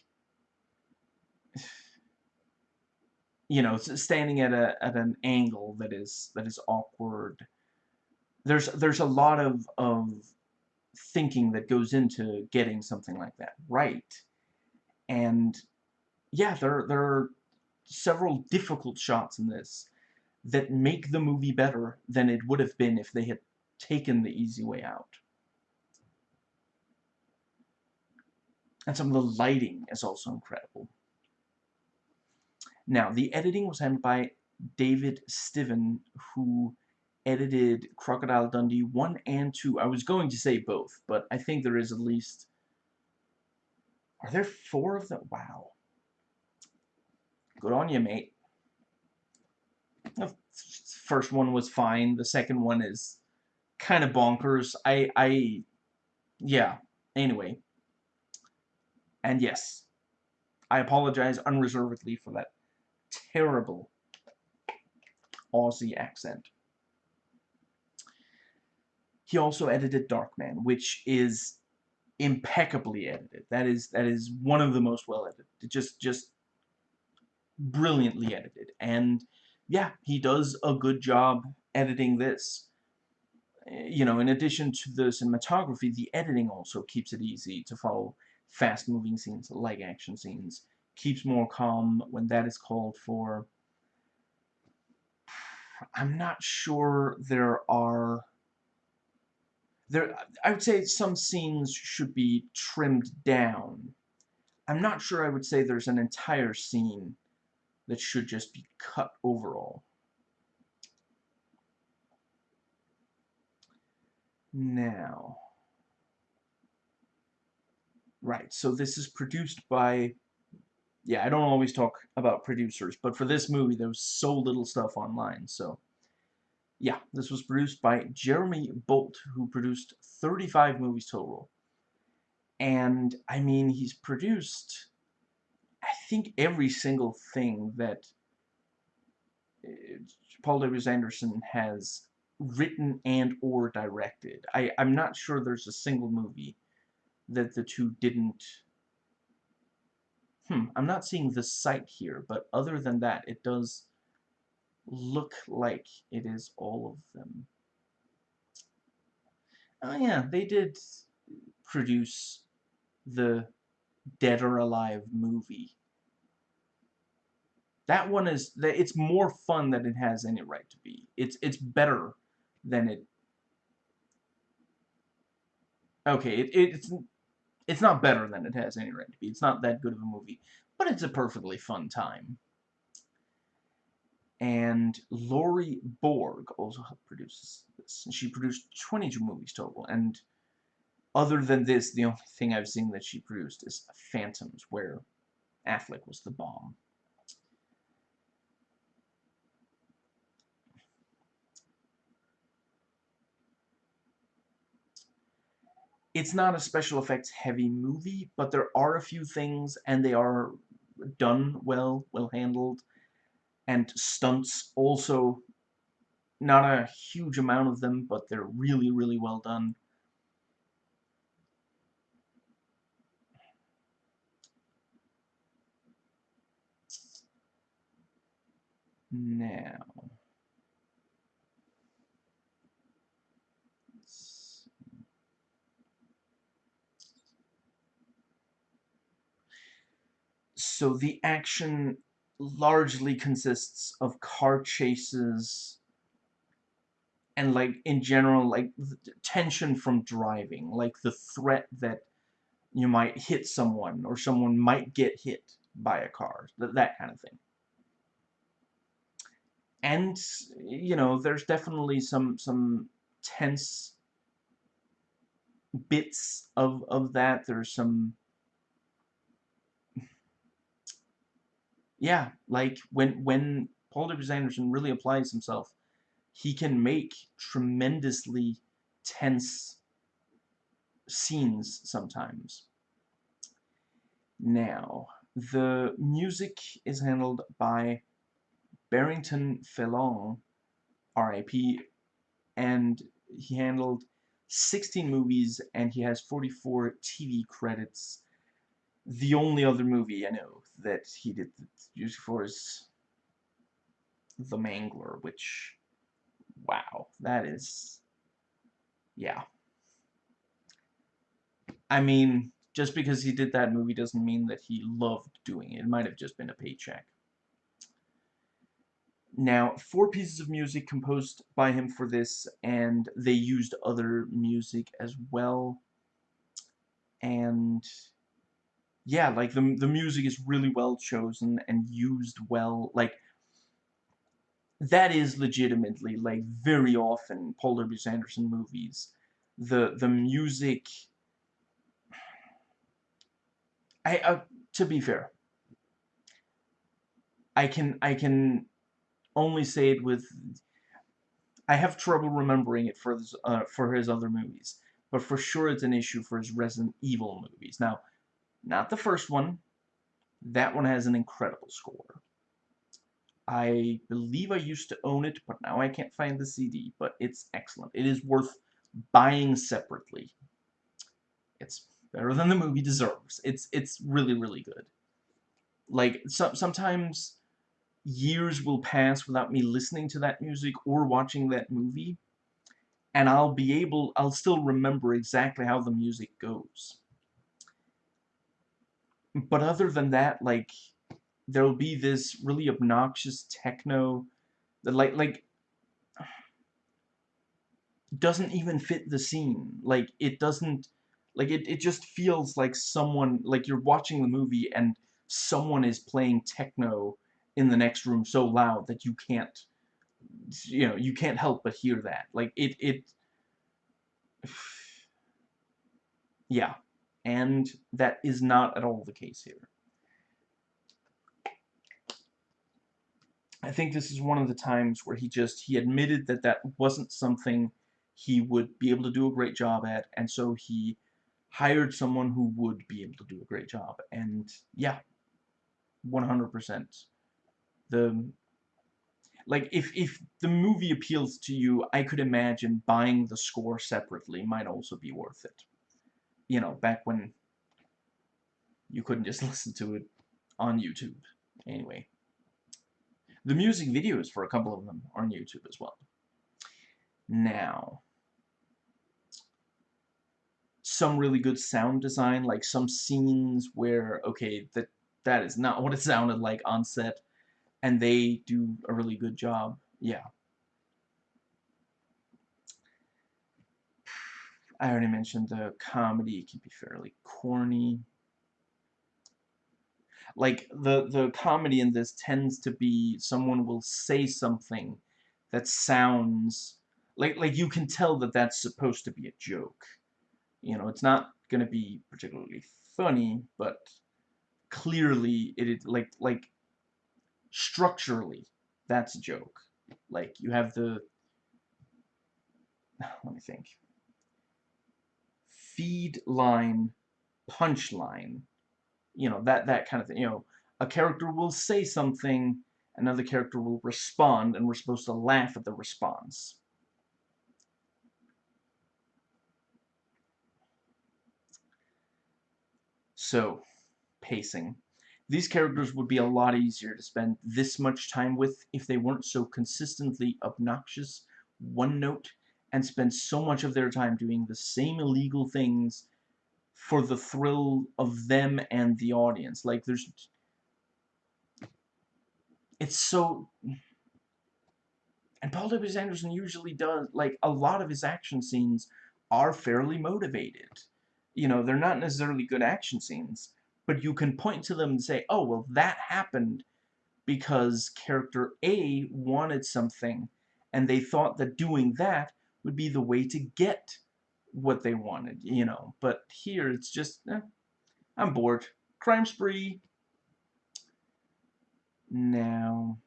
you know, standing at a at an angle that is that is awkward. There's there's a lot of of thinking that goes into getting something like that right. And yeah, there there are several difficult shots in this that make the movie better than it would have been if they had taken the easy way out. And some of the lighting is also incredible. Now, the editing was handled by David Stiven, who edited Crocodile Dundee 1 and 2. I was going to say both, but I think there is at least... Are there four of them? Wow. Good on you, mate. The first one was fine. The second one is kind of bonkers. I, I, yeah. Anyway. And yes, I apologize unreservedly for that terrible Aussie accent. He also edited Darkman, which is impeccably edited. That is that is one of the most well edited. Just just brilliantly edited. And yeah, he does a good job editing this. Eh, you know, in addition to the cinematography, the editing also keeps it easy to follow fast-moving scenes like action scenes. Keeps more calm when that is called for. I'm not sure there are there I would say some scenes should be trimmed down. I'm not sure I would say there's an entire scene that should just be cut overall. Now, right, so this is produced by, yeah, I don't always talk about producers, but for this movie there was so little stuff online, so yeah, this was produced by Jeremy Bolt, who produced 35 movies total. And, I mean, he's produced, I think, every single thing that uh, Paul W. Anderson has written and or directed. I, I'm not sure there's a single movie that the two didn't... Hmm, I'm not seeing the site here, but other than that, it does look like it is all of them. Oh yeah, they did produce the Dead or Alive movie. That one is, that it's more fun than it has any right to be. It's, it's better than it, okay, it, it's, it's not better than it has any right to be. It's not that good of a movie, but it's a perfectly fun time and Laurie Borg also helped produce this. And she produced 22 movies total, and other than this, the only thing I've seen that she produced is Phantoms, where Affleck was the bomb. It's not a special effects heavy movie, but there are a few things, and they are done well, well handled and stunts also not a huge amount of them but they're really really well done. Now so the action largely consists of car chases and like in general like tension from driving like the threat that you might hit someone or someone might get hit by a car that, that kind of thing. And you know there's definitely some some tense bits of of that. There's some yeah, like when when Paul W. Anderson really applies himself, he can make tremendously tense scenes sometimes. Now, the music is handled by Barrington Pheloung, R.I.P., and he handled 16 movies and he has 44 TV credits the only other movie I know that he did the music for is The Mangler, which, wow, that is, yeah. I mean, just because he did that movie doesn't mean that he loved doing it. It might have just been a paycheck. Now, four pieces of music composed by him for this, and they used other music as well. And yeah, like the the music is really well chosen and used well. Like that is legitimately like very often Paul W. S. Anderson movies. The the music. I uh, to be fair, I can I can only say it with I have trouble remembering it for his, uh, for his other movies, but for sure it's an issue for his Resident Evil movies. Now, not the first one. That one has an incredible score. I believe I used to own it, but now I can't find the CD, but it's excellent. It is worth buying separately. It's better than the movie deserves. It's it's really, really good. Like, so, sometimes years will pass without me listening to that music or watching that movie, and I'll be able, I'll still remember exactly how the music goes. But other than that, like, there'll be this really obnoxious techno that, like, like, doesn't even fit the scene. Like, it doesn't, like, it, it just feels like someone, like you're watching the movie and someone is playing techno in the next room so loud that you can't you know you can't help but hear that like it it yeah and that is not at all the case here. I think this is one of the times where he just he admitted that that wasn't something he would be able to do a great job at and so he hired someone who would be able to do a great job. And yeah 100% the like if if the movie appeals to you, I could imagine buying the score separately might also be worth it. You know, back when you couldn't just listen to it on YouTube. Anyway, the music videos for a couple of them are on YouTube as well. Now, some really good sound design, like some scenes where, okay, that that is not what it sounded like on set and they do a really good job. Yeah. I already mentioned the comedy can be fairly corny. Like, the, the comedy in this tends to be someone will say something that sounds... Like, like you can tell that that's supposed to be a joke. You know, it's not going to be particularly funny, but clearly it is like like structurally, that's a joke. Like, you have the... Let me think. Feed line, punch line. You know, that, that kind of thing. You know, a character will say something, another character will respond, and we're supposed to laugh at the response. So, pacing. These characters would be a lot easier to spend this much time with if they weren't so consistently obnoxious, one-note, and spend so much of their time doing the same illegal things for the thrill of them and the audience. Like, there's... It's so... And Paul W. Anderson usually does, like, a lot of his action scenes are fairly motivated. You know, they're not necessarily good action scenes, but you can point to them and say, oh, well, that happened because character A wanted something, and they thought that doing that would be the way to get what they wanted, you know. But here, it's just, eh, I'm bored. Crime spree. Now,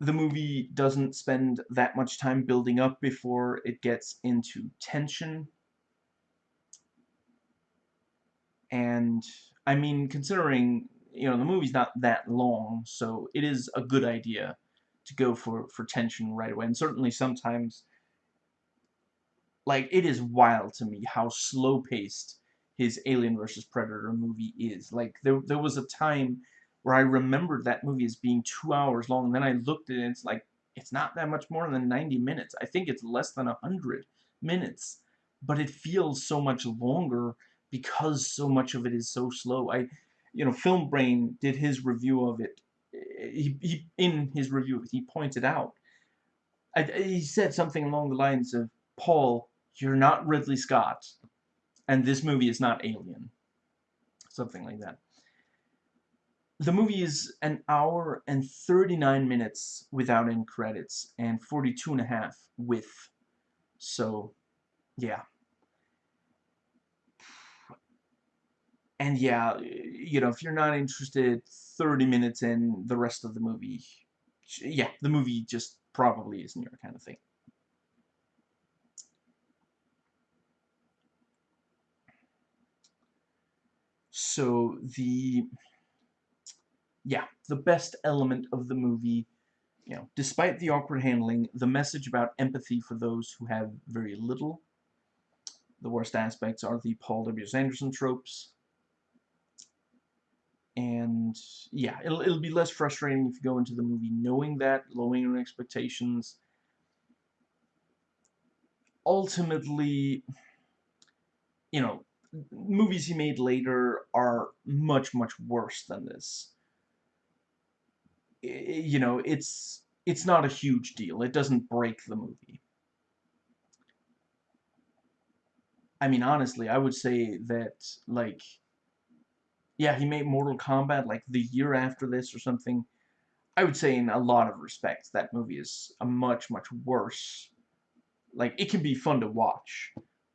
the movie doesn't spend that much time building up before it gets into tension and I mean, considering you know the movie's not that long, so it is a good idea to go for for tension right away. And certainly sometimes, like it is wild to me how slow paced his Alien versus Predator movie is. Like there there was a time where I remembered that movie as being two hours long, and then I looked at it, and it's like, it's not that much more than 90 minutes. I think it's less than 100 minutes, but it feels so much longer because so much of it is so slow. I, you know, Film Brain did his review of it. He, he in his review, he pointed out. I, he said something along the lines of, "Paul, you're not Ridley Scott, and this movie is not Alien." Something like that. The movie is an hour and 39 minutes without end credits, and 42 and a half with. So, yeah. And yeah, you know, if you're not interested 30 minutes in the rest of the movie, yeah, the movie just probably isn't your kind of thing. So the, yeah, the best element of the movie, you know, despite the awkward handling, the message about empathy for those who have very little. The worst aspects are the Paul W. Anderson tropes, and yeah, it'll, it'll be less frustrating if you go into the movie knowing that, lowering your expectations. Ultimately, you know, movies he made later are much, much worse than this. You know, it's it's not a huge deal. It doesn't break the movie. I mean, honestly, I would say that, like, yeah, he made Mortal Kombat like the year after this or something. I would say in a lot of respects that movie is a much, much worse. Like, it can be fun to watch,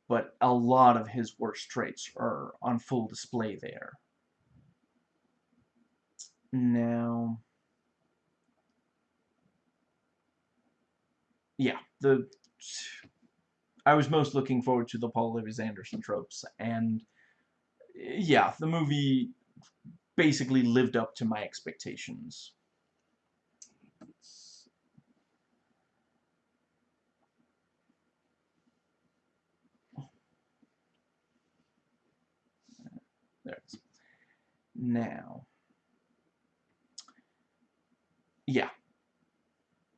but a lot of his worst traits are on full display there. Now, yeah, the I was most looking forward to the Paul W.S. Anderson tropes, and yeah, the movie basically lived up to my expectations. There it is. Now, yeah,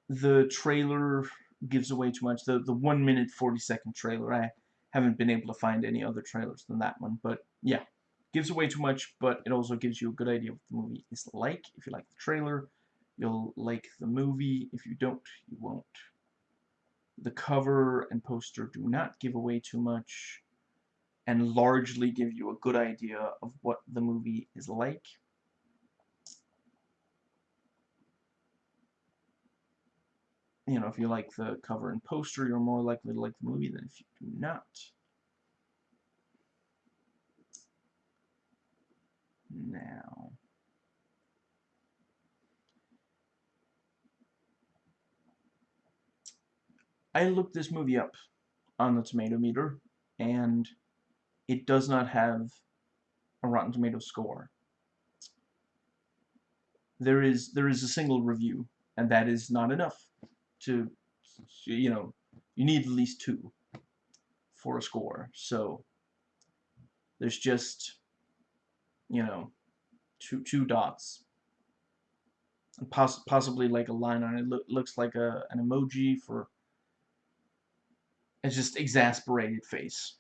the trailer gives away too much. The the one minute forty second trailer, I haven't been able to find any other trailers than that one, but yeah, gives away too much, but it also gives you a good idea of what the movie is like. If you like the trailer, you'll like the movie. If you don't, you won't. The cover and poster do not give away too much and largely give you a good idea of what the movie is like. You know, if you like the cover and poster, you're more likely to like the movie than if you do not. Now. I looked this movie up on the tomato meter and it does not have a Rotten Tomato score. There is there is a single review and that is not enough to you know you need at least two for a score so there's just you know, two two dots. And poss possibly like a line on it. Lo looks like a an emoji for a just exasperated face.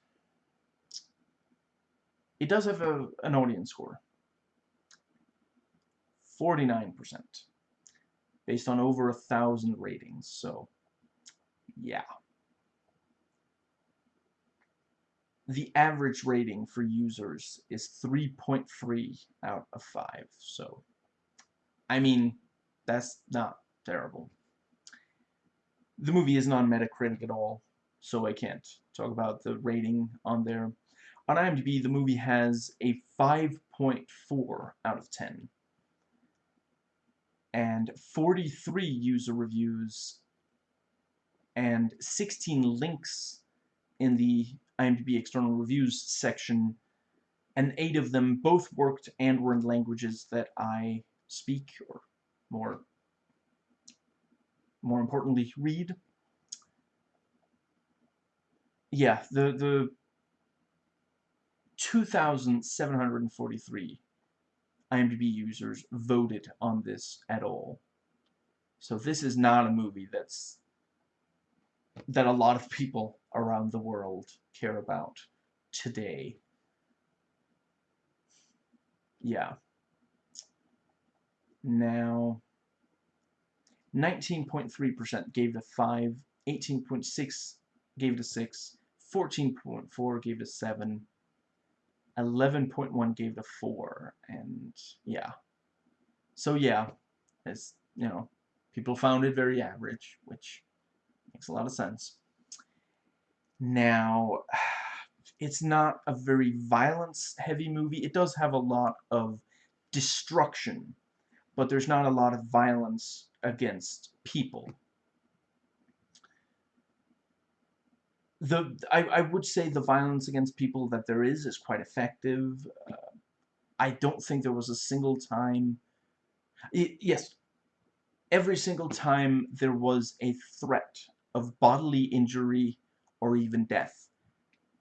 It does have a, an audience score. 49%. Based on over a thousand ratings, so yeah. The average rating for users is 3.3 out of 5. So, I mean, that's not terrible. The movie isn't on Metacritic at all, so I can't talk about the rating on there. On IMDb, the movie has a 5.4 out of 10. And 43 user reviews and 16 links in the IMDb external reviews section, and eight of them both worked and were in languages that I speak, or more, more importantly, read. Yeah, the, the 2,743 IMDb users voted on this at all. So this is not a movie that's that a lot of people around the world care about today. Yeah. Now, 19.3% gave it a 5, 18.6 gave it a 6, 14.4 gave it a 7, 11.1 gave it a 4, and yeah. So yeah, it's, you know, people found it very average, which makes a lot of sense. Now, it's not a very violence-heavy movie. It does have a lot of destruction, but there's not a lot of violence against people. The I, I would say the violence against people that there is is quite effective. Uh, I don't think there was a single time... It, yes, every single time there was a threat of bodily injury or even death.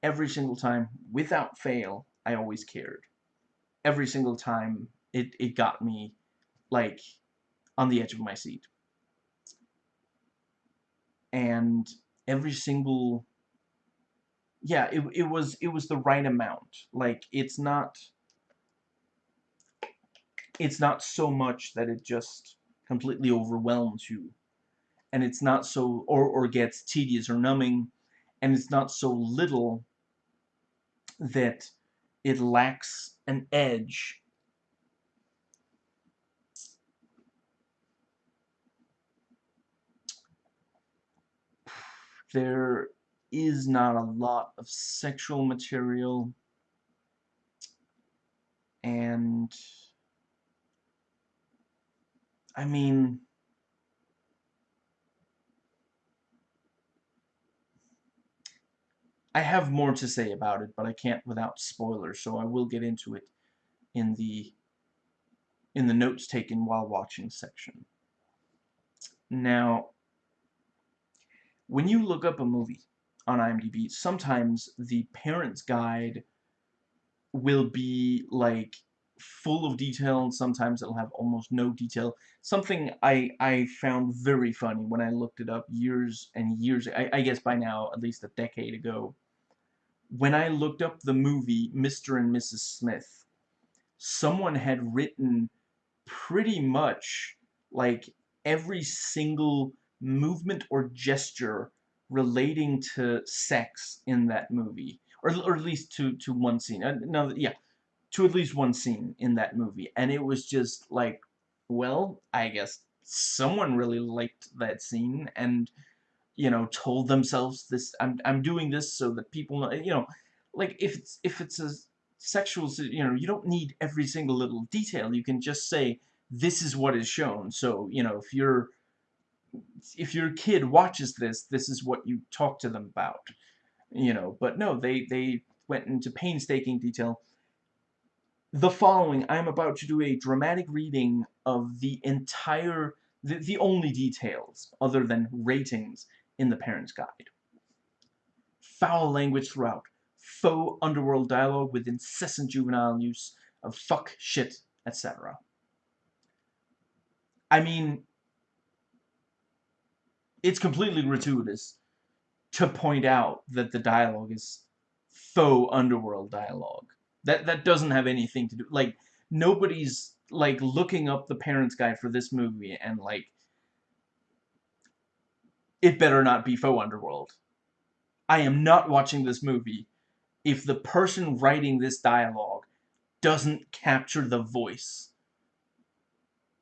Every single time, without fail, I always cared. Every single time, it, it got me, like, on the edge of my seat. And every single yeah, it, it was it was the right amount. Like it's not it's not so much that it just completely overwhelms you. And it's not so or or gets tedious or numbing and it's not so little that it lacks an edge. There is not a lot of sexual material and I mean I have more to say about it, but I can't without spoilers, so I will get into it in the in the notes taken while watching section. Now, when you look up a movie on IMDb, sometimes the parent's guide will be like full of detail and sometimes it'll have almost no detail. Something I, I found very funny when I looked it up years and years, I, I guess by now at least a decade ago, when I looked up the movie Mr. and Mrs. Smith, someone had written pretty much like every single movement or gesture relating to sex in that movie. Or, or at least to, to one scene. Uh, no, yeah, to at least one scene in that movie. And it was just like, well, I guess someone really liked that scene and you know, told themselves this, I'm, I'm doing this so that people know, you know, like, if it's, if it's a sexual, you know, you don't need every single little detail, you can just say, this is what is shown, so, you know, if you're, if your kid watches this, this is what you talk to them about, you know, but no, they, they went into painstaking detail. The following, I'm about to do a dramatic reading of the entire, the, the only details, other than ratings, in the Parent's Guide. Foul language throughout. Faux underworld dialogue with incessant juvenile use of fuck, shit, etc. I mean, it's completely gratuitous to point out that the dialogue is faux underworld dialogue. That that doesn't have anything to do like nobody's like looking up the parents guide for this movie and like it better not be faux underworld. I am not watching this movie if the person writing this dialogue doesn't capture the voice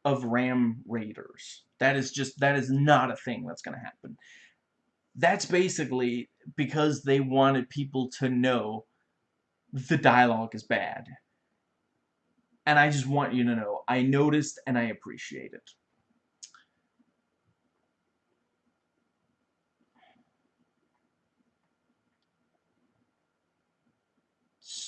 of Ram Raiders. That is just, that is not a thing that's going to happen. That's basically because they wanted people to know the dialogue is bad. And I just want you to know, I noticed and I appreciate it.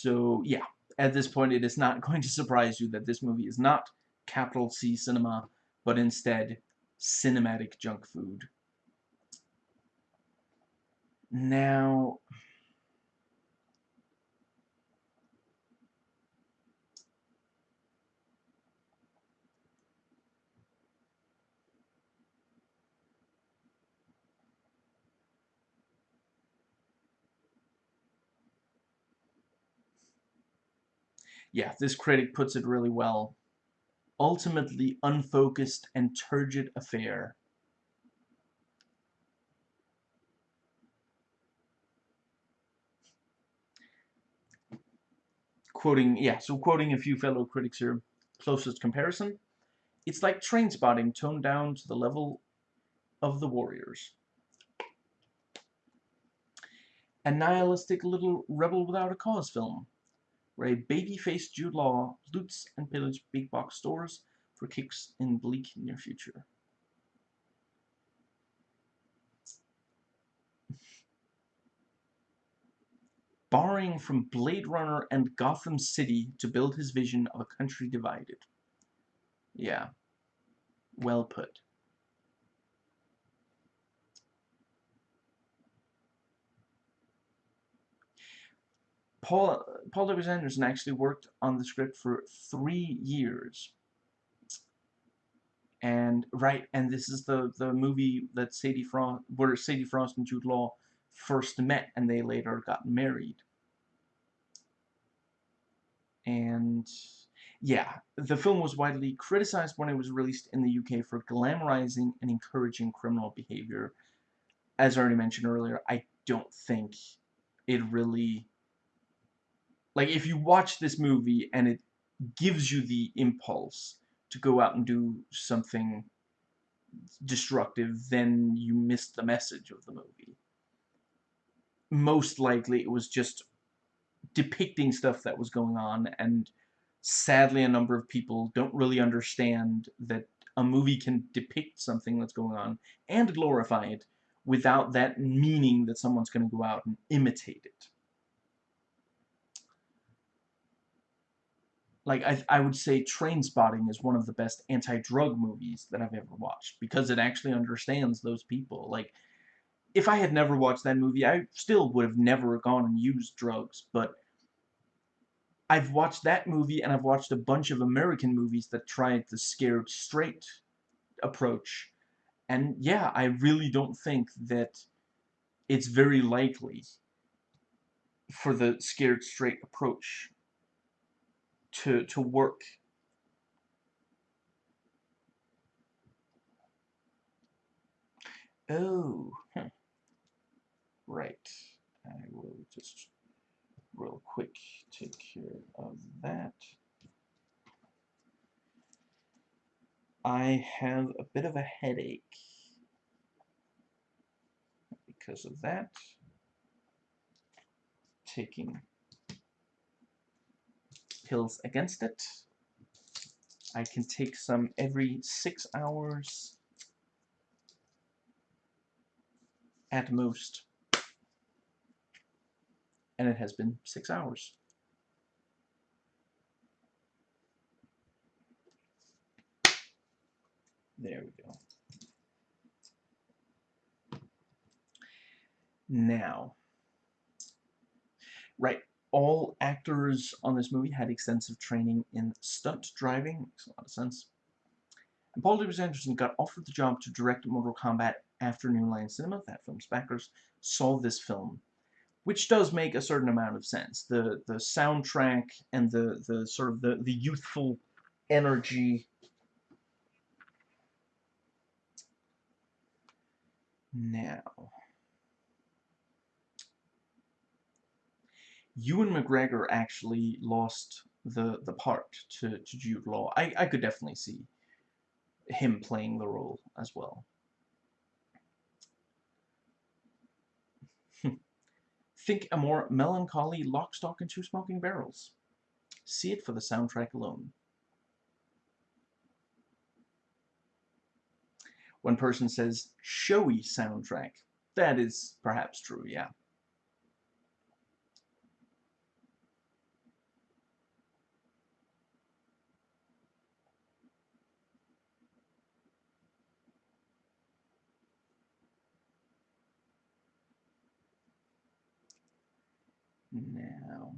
So, yeah, at this point it is not going to surprise you that this movie is not capital C cinema, but instead cinematic junk food. Now, yeah, this critic puts it really well. Ultimately unfocused and turgid affair. Quoting, yeah, so quoting a few fellow critics here, closest comparison, it's like Trainspotting toned down to the level of the Warriors. A nihilistic little rebel without a cause film, where a baby-faced Jude Law loots and pillages big box stores for kicks in bleak near future. Borrowing from Blade Runner and Gotham City to build his vision of a country divided. Yeah. Well put. Paul Paul W. Anderson actually worked on the script for three years. And right, and this is the the movie that Sadie Frost, where Sadie Frost and Jude Law first met, and they later got married. And yeah, the film was widely criticized when it was released in the UK for glamorizing and encouraging criminal behavior. As I already mentioned earlier, I don't think it really like if you watch this movie and it gives you the impulse to go out and do something destructive, then you missed the message of the movie. Most likely it was just depicting stuff that was going on and sadly a number of people don't really understand that a movie can depict something that's going on and glorify it without that meaning that someone's going to go out and imitate it. Like I, I would say Trainspotting is one of the best anti-drug movies that I've ever watched because it actually understands those people. Like if I had never watched that movie I still would have never gone and used drugs but I've watched that movie and I've watched a bunch of American movies that tried the scared straight approach. And yeah I really don't think that it's very likely for the scared straight approach to, to work. Oh, huh. right. I will just real quick take care of that. I have a bit of a headache because of that. Taking pills against it. I can take some every six hours at most. And it has been six hours. There we go. Now, right, all actors on this movie had extensive training in stunt driving. Makes a lot of sense. And Paul W. Anderson got offered the job to direct Mortal Kombat after New Line Cinema, that film's backers, saw this film. Which does make a certain amount of sense. The the soundtrack and the, the sort of the, the youthful energy now Ewan McGregor actually lost the the part to, to Jude Law. I, I could definitely see him playing the role as well. Think a more melancholy lock, stock, and two smoking barrels. See it for the soundtrack alone. One person says, showy soundtrack. That is perhaps true, yeah. Now.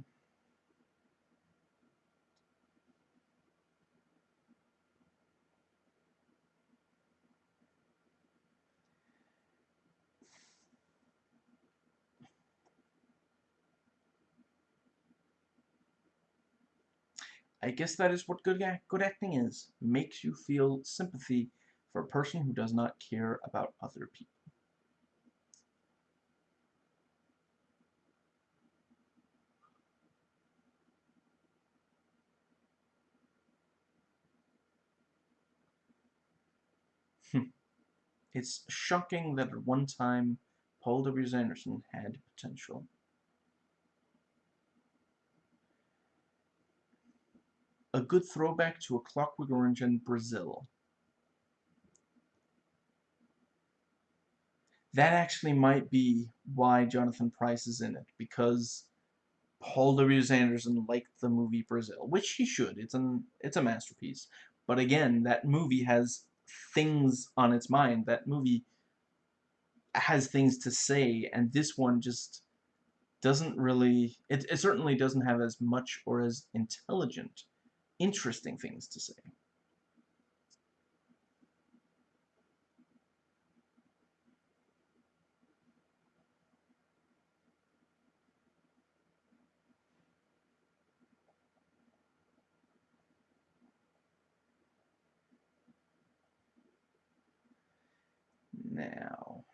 I guess that is what good, good acting is. Makes you feel sympathy for a person who does not care about other people. Hmm. It's shocking that at one time Paul W. Anderson had potential. A good throwback to A Clockwork Orange in Brazil. That actually might be why Jonathan Pryce is in it, because Paul W. Anderson liked the movie Brazil, which he should. It's an it's a masterpiece. But again, that movie has things on its mind. That movie has things to say, and this one just doesn't really, it, it certainly doesn't have as much or as intelligent, interesting things to say. Now,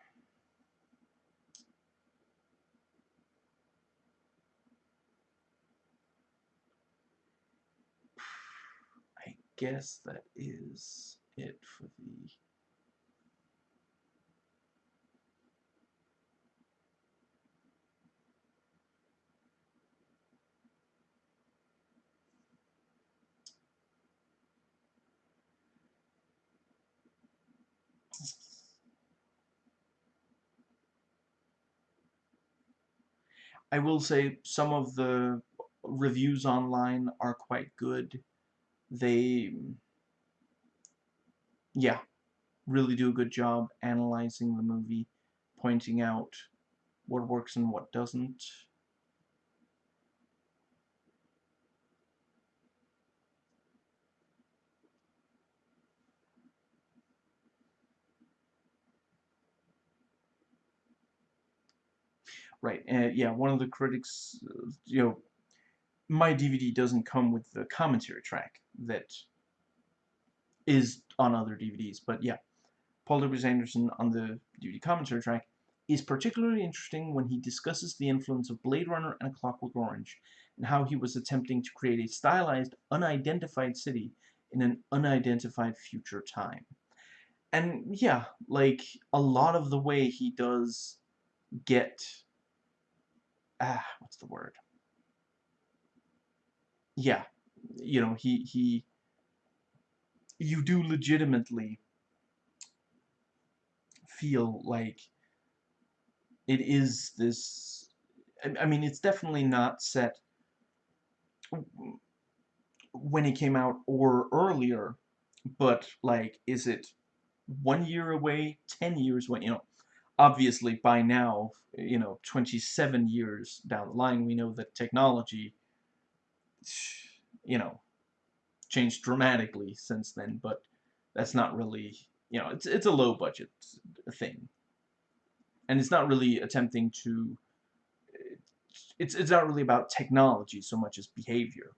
guess that is it for the I will say some of the reviews online are quite good they yeah really do a good job analyzing the movie pointing out what works and what doesn't. Right, uh, yeah, one of the critics, uh, you know, my DVD doesn't come with the commentary track that is on other DVDs. But yeah, Paul W. Anderson on the DVD commentary track is particularly interesting when he discusses the influence of Blade Runner and A Clockwork Orange and how he was attempting to create a stylized, unidentified city in an unidentified future time. And yeah, like, a lot of the way he does get... Ah, what's the word? Yeah, you know, he, he, you do legitimately feel like it is this, I mean, it's definitely not set when it came out or earlier, but, like, is it one year away, ten years away, you know, obviously by now, you know, 27 years down the line, we know that technology you know, changed dramatically since then, but that's not really, you know, it's, it's a low budget thing. And it's not really attempting to, it's, it's not really about technology so much as behavior.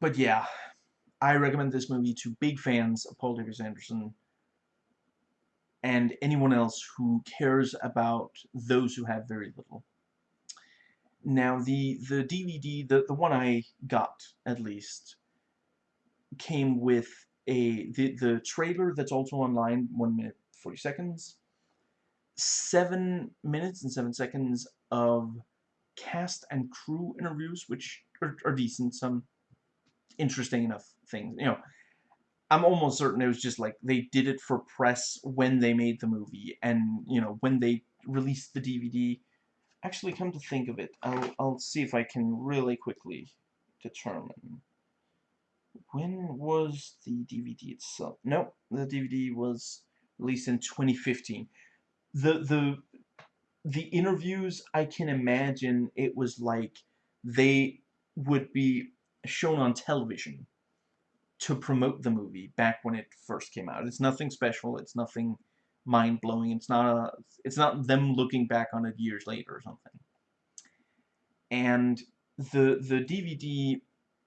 But yeah, I recommend this movie to big fans of Paul W. Anderson and anyone else who cares about those who have very little. Now, the, the DVD, the, the one I got, at least, came with a the, the trailer that's also online, 1 minute 40 seconds, 7 minutes and 7 seconds of cast and crew interviews, which are, are decent, some interesting enough things, you know, I'm almost certain it was just like they did it for press when they made the movie and you know when they released the DVD Actually, come to think of it, I'll, I'll see if I can really quickly determine. When was the DVD itself? No, the DVD was released in 2015. The, the, the interviews, I can imagine it was like they would be shown on television to promote the movie back when it first came out. It's nothing special. It's nothing mind-blowing. It's not a, it's not them looking back on it years later or something. And the the DVD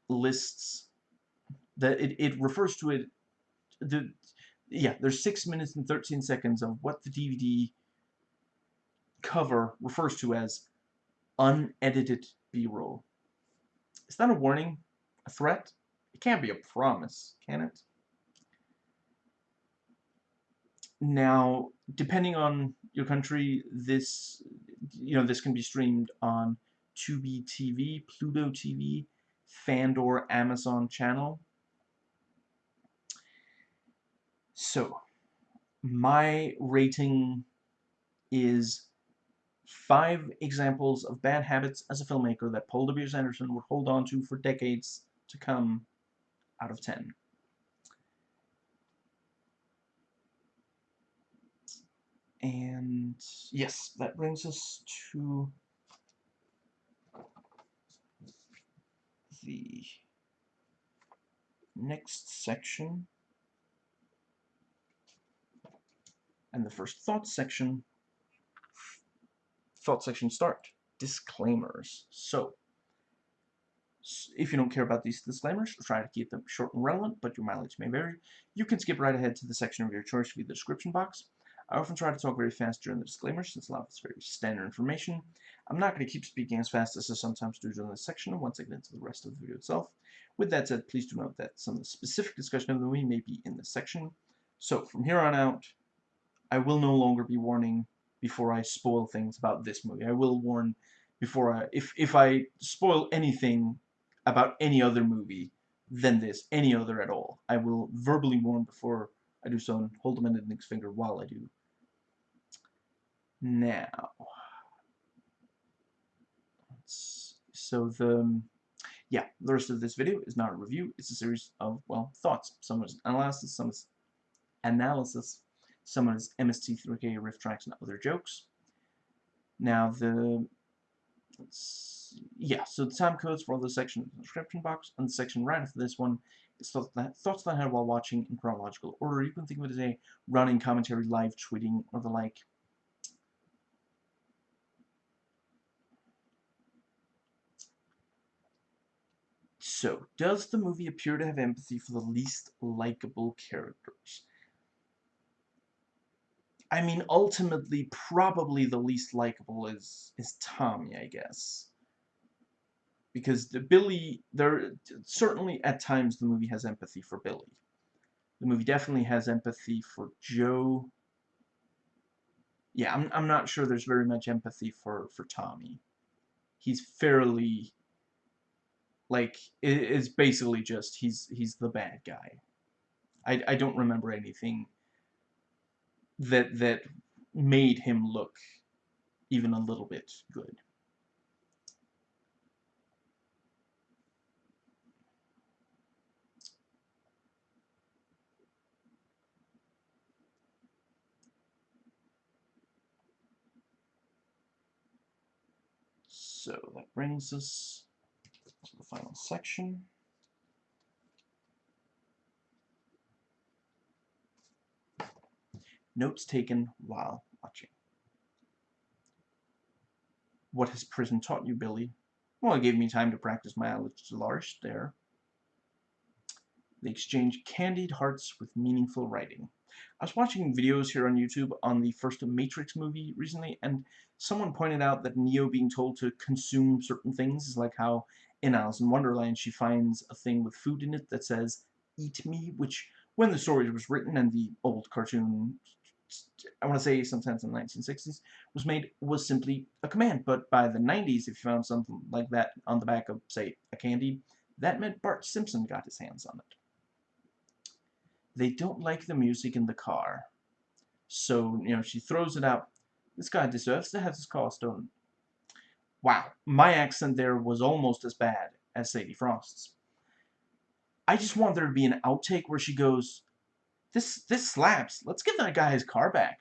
lists that it, it refers to it the yeah there's six minutes and 13 seconds of what the DVD cover refers to as unedited B-roll. Is that a warning? A threat? It can't be a promise, can it? Now, depending on your country, this you know this can be streamed on Tubi TV, Pluto TV, Fandor, Amazon channel. So, my rating is five examples of bad habits as a filmmaker that Paul W.S. Anderson would hold on to for decades to come out of 10. And yes, that brings us to the next section. And the first thought section, thought section start, disclaimers. So, if you don't care about these disclaimers, try to keep them short and relevant, but your mileage may vary. You can skip right ahead to the section of your choice via the description box. I often try to talk very fast during the disclaimers since a lot of it's very standard information. I'm not going to keep speaking as fast as I sometimes do during this section once I get into the rest of the video itself. With that said, please do note that some of the specific discussion of the movie may be in this section. So from here on out, I will no longer be warning before I spoil things about this movie. I will warn before I, if, if I spoil anything about any other movie than this, any other at all, I will verbally warn before I do so and hold them in index finger while I do. Now, so the, yeah, the rest of this video is not a review, it's a series of, well, thoughts. Some is analysis, some is analysis, some is MST3K riff tracks and other jokes. Now the, yeah, so the time codes for all the sections in the description box, and the section right after this one is thoughts that, thoughts that I had while watching in chronological order. You can think of it as a running commentary, live tweeting, or the like. So, does the movie appear to have empathy for the least likable characters? I mean, ultimately, probably the least likable is is Tommy, I guess. Because the Billy, there certainly at times the movie has empathy for Billy. The movie definitely has empathy for Joe. Yeah, I'm I'm not sure there's very much empathy for for Tommy. He's fairly like it is basically just he's he's the bad guy. I I don't remember anything that that made him look even a little bit good. So that brings us final section. Notes taken while watching. What has prison taught you, Billy? Well, it gave me time to practice my large there. They exchange candied hearts with meaningful writing. I was watching videos here on YouTube on the first Matrix movie recently, and someone pointed out that Neo being told to consume certain things is like how in Alice in Wonderland she finds a thing with food in it that says, eat me, which when the story was written and the old cartoon I want to say sometimes in the 1960s, was made was simply a command. But by the 90s, if you found something like that on the back of, say, a candy, that meant Bart Simpson got his hands on it. They don't like the music in the car. So, you know, she throws it out. This guy deserves to have his car stolen. Wow, my accent there was almost as bad as Sadie Frost's. I just want there to be an outtake where she goes, this, this slaps. Let's give that guy his car back.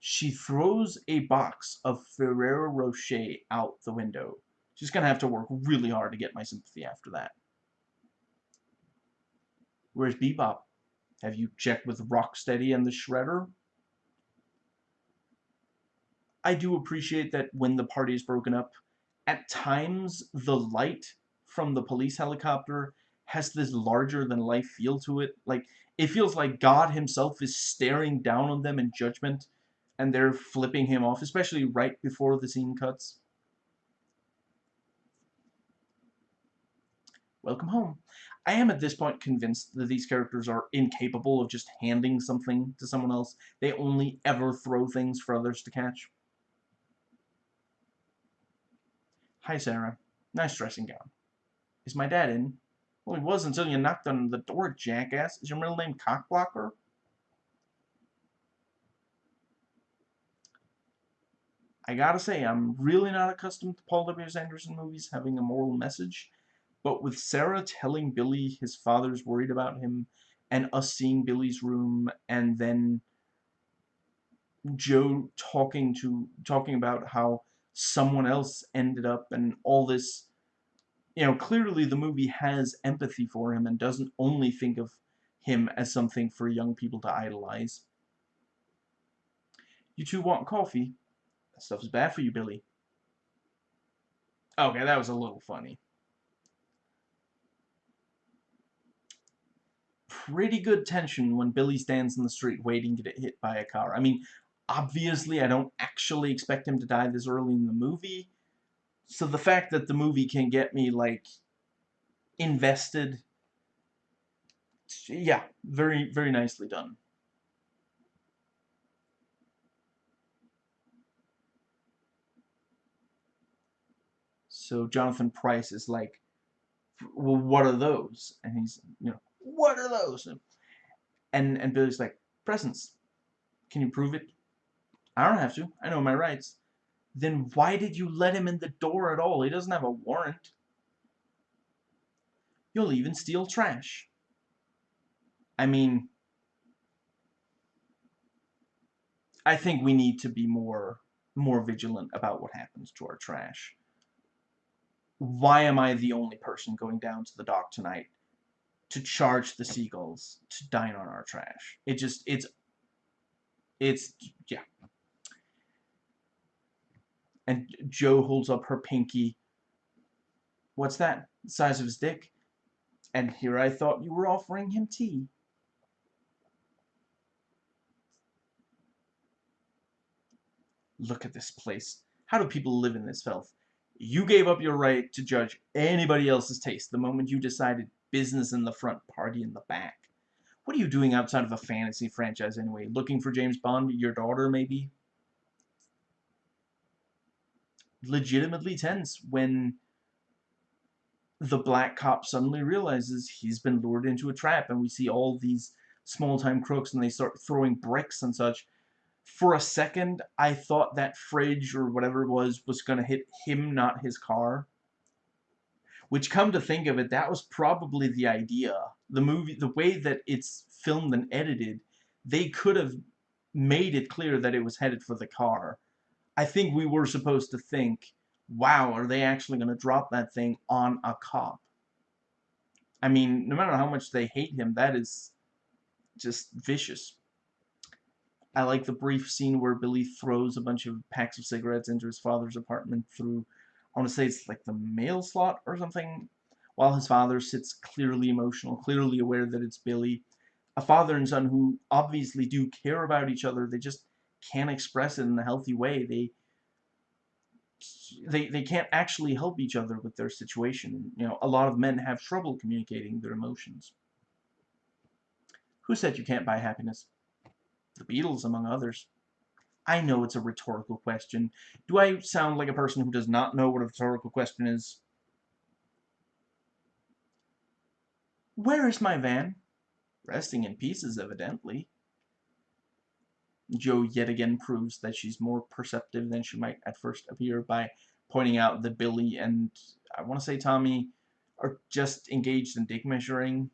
She throws a box of Ferrero Rocher out the window. She's going to have to work really hard to get my sympathy after that. Where's Bebop? Have you checked with Rocksteady and the Shredder? I do appreciate that when the party is broken up, at times the light from the police helicopter has this larger than life feel to it. Like it feels like God himself is staring down on them in judgment and they're flipping him off, especially right before the scene cuts. Welcome home. I am at this point convinced that these characters are incapable of just handing something to someone else. They only ever throw things for others to catch. Hi, Sarah. Nice dressing gown. Is my dad in? Well, he was until you knocked on the door, jackass. Is your middle name Cockblocker? I gotta say, I'm really not accustomed to Paul W. Anderson movies having a moral message, but with Sarah telling Billy his father's worried about him, and us seeing Billy's room, and then Joe talking to talking about how someone else ended up and all this you know clearly the movie has empathy for him and doesn't only think of him as something for young people to idolize. You two want coffee? That stuff is bad for you Billy. Okay that was a little funny pretty good tension when Billy stands in the street waiting to get hit by a car I mean obviously I don't actually expect him to die this early in the movie. So the fact that the movie can get me, like, invested, yeah, very, very nicely done. So Jonathan Pryce is like, well, what are those? And he's, you know, what are those? And, and Billy's like, presents. Can you prove it? I don't have to. I know my rights. Then why did you let him in the door at all? He doesn't have a warrant. You'll even steal trash. I mean, I think we need to be more more vigilant about what happens to our trash. Why am I the only person going down to the dock tonight to charge the seagulls to dine on our trash? It just, it's, it's, yeah. And Joe holds up her pinky. What's that? The size of his dick? And here I thought you were offering him tea. Look at this place. How do people live in this filth? You gave up your right to judge anybody else's taste the moment you decided business in the front, party in the back. What are you doing outside of a fantasy franchise anyway? Looking for James Bond, your daughter, maybe? legitimately tense when the black cop suddenly realizes he's been lured into a trap and we see all these small-time crooks and they start throwing bricks and such. For a second, I thought that fridge or whatever it was was going to hit him, not his car. Which, come to think of it, that was probably the idea. The movie, the way that it's filmed and edited, they could have made it clear that it was headed for the car. I think we were supposed to think, wow, are they actually going to drop that thing on a cop? I mean, no matter how much they hate him, that is just vicious. I like the brief scene where Billy throws a bunch of packs of cigarettes into his father's apartment through, I want to say it's like the mail slot or something, while his father sits clearly emotional, clearly aware that it's Billy. A father and son who obviously do care about each other, they just can't express it in a healthy way. They they they can't actually help each other with their situation. You know, a lot of men have trouble communicating their emotions. Who said you can't buy happiness? The Beatles, among others. I know it's a rhetorical question. Do I sound like a person who does not know what a rhetorical question is? Where is my van? Resting in pieces, evidently. Joe yet again proves that she's more perceptive than she might at first appear by pointing out that Billy and, I want to say Tommy, are just engaged in dick measuring.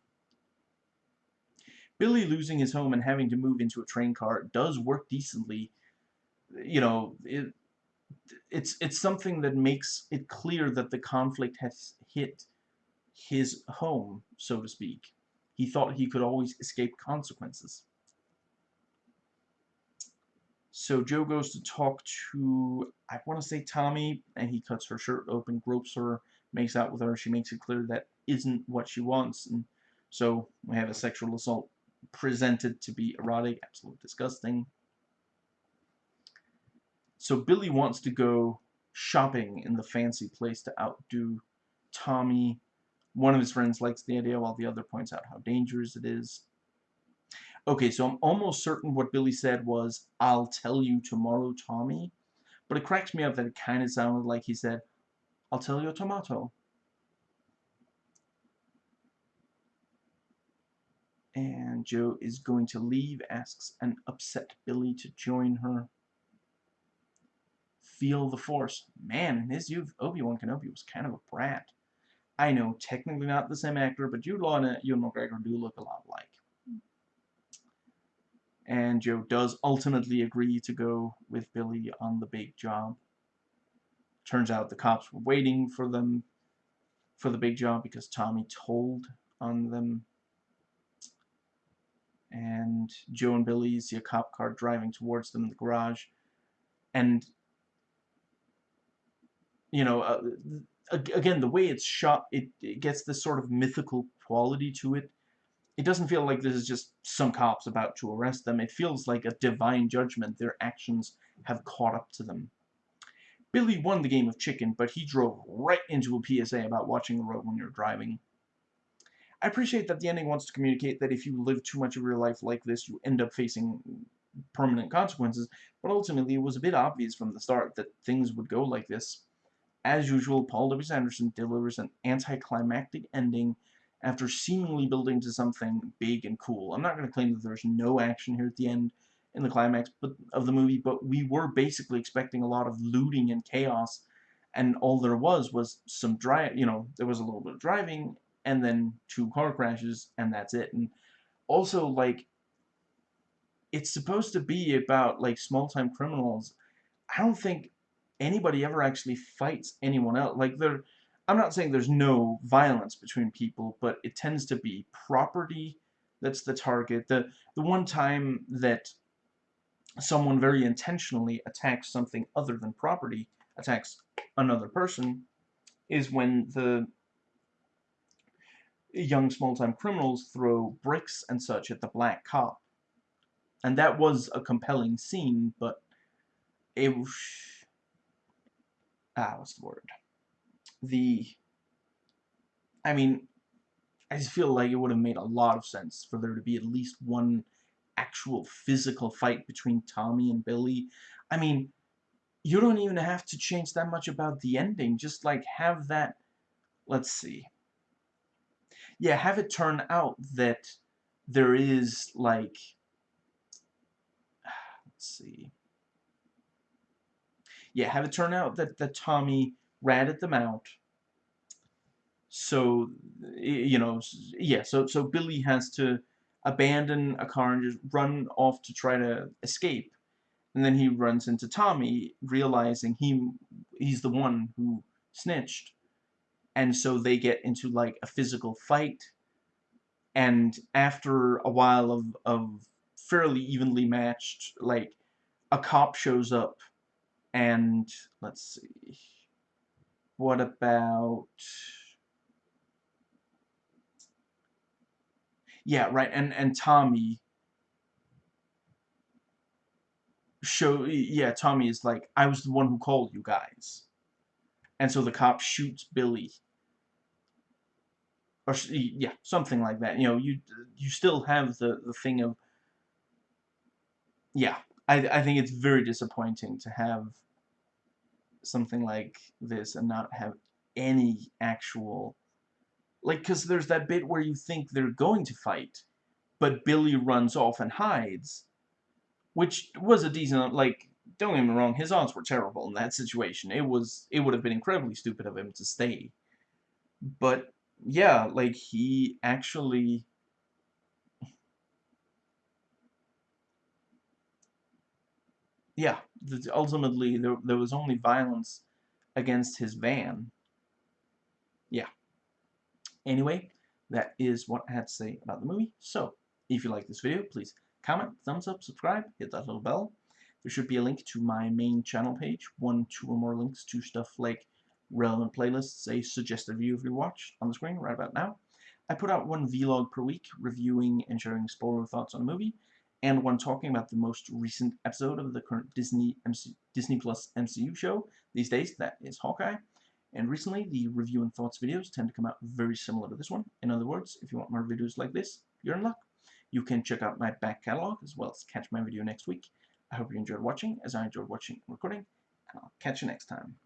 Billy losing his home and having to move into a train car does work decently. You know, it, it's it's something that makes it clear that the conflict has hit his home, so to speak. He thought he could always escape consequences. So Joe goes to talk to, I want to say Tommy, and he cuts her shirt open, gropes her, makes out with her. She makes it clear that isn't what she wants. And so we have a sexual assault presented to be erotic, absolutely disgusting. So Billy wants to go shopping in the fancy place to outdo Tommy. One of his friends likes the idea while the other points out how dangerous it is. Okay, so I'm almost certain what Billy said was, I'll tell you tomorrow, Tommy. But it cracks me up that it kind of sounded like he said, I'll tell you tomato. And Jo is going to leave, asks an upset Billy to join her. Feel the Force. Man, in his youth, Obi-Wan Kenobi was kind of a brat. I know, technically not the same actor, but Jude Law and uh, Ewan McGregor do look a lot alike. And Jo does ultimately agree to go with Billy on the big job. Turns out the cops were waiting for them for the big job because Tommy told on them. And Jo and Billy see a cop car driving towards them in the garage. And you know, uh, again, the way it's shot, it, it gets this sort of mythical quality to it. It doesn't feel like this is just some cops about to arrest them. It feels like a divine judgment. Their actions have caught up to them. Billy won the game of chicken, but he drove right into a PSA about watching the road when you're driving. I appreciate that the ending wants to communicate that if you live too much of your life like this, you end up facing permanent consequences, but ultimately it was a bit obvious from the start that things would go like this. As usual, Paul W. Anderson delivers an anticlimactic ending after seemingly building to something big and cool. I'm not going to claim that there's no action here at the end in the climax but, of the movie, but we were basically expecting a lot of looting and chaos, and all there was was some drive, you know, there was a little bit of driving, and then two car crashes, and that's it. And also, like, it's supposed to be about, like, small-time criminals. I don't think anybody ever actually fights anyone else. Like, there, I'm not saying there's no violence between people, but it tends to be property that's the target. The, the one time that someone very intentionally attacks something other than property, attacks another person, is when the young small-time criminals throw bricks and such at the black cop. And that was a compelling scene, but it ah, what's the word? The, I mean, I just feel like it would have made a lot of sense for there to be at least one actual physical fight between Tommy and Billy. I mean, you don't even have to change that much about the ending. Just, like, have that, let's see. Yeah, have it turn out that there is, like, let's see yeah, have it turn out that, that Tommy ratted them out. So, you know, yeah, so, so Billy has to abandon a car and just run off to try to escape. And then he runs into Tommy, realizing he he's the one who snitched. And so they get into, like, a physical fight. And after a while of, of fairly evenly matched, like, a cop shows up and let's see. What about Yeah, right. And and Tommy show yeah, Tommy is like, I was the one who called you guys. And so the cop shoots Billy. Or yeah, something like that. You know, you you still have the the thing of yeah, I, I think it's very disappointing to have something like this and not have any actual like because there's that bit where you think they're going to fight but Billy runs off and hides which was a decent like don't get me wrong his odds were terrible in that situation. It was it would have been incredibly stupid of him to stay. But yeah like he actually yeah, ultimately there, there was only violence against his van. Yeah. Anyway, that is what I had to say about the movie. So, if you like this video, please comment, thumbs up, subscribe, hit that little bell. there should be a link to my main channel page, one, two, or more links to stuff like relevant playlists, a suggested view of your watch on the screen right about now. I put out one vlog per week reviewing and sharing spoiler thoughts on a movie, and one talking about the most recent episode of the current Disney MC Disney Plus MCU show these days, that is Hawkeye. And recently, the review and thoughts videos tend to come out very similar to this one. In other words, if you want more videos like this, you're in luck. You can check out my back catalog as well as catch my video next week. I hope you enjoyed watching, as I enjoyed watching and recording, and I'll catch you next time.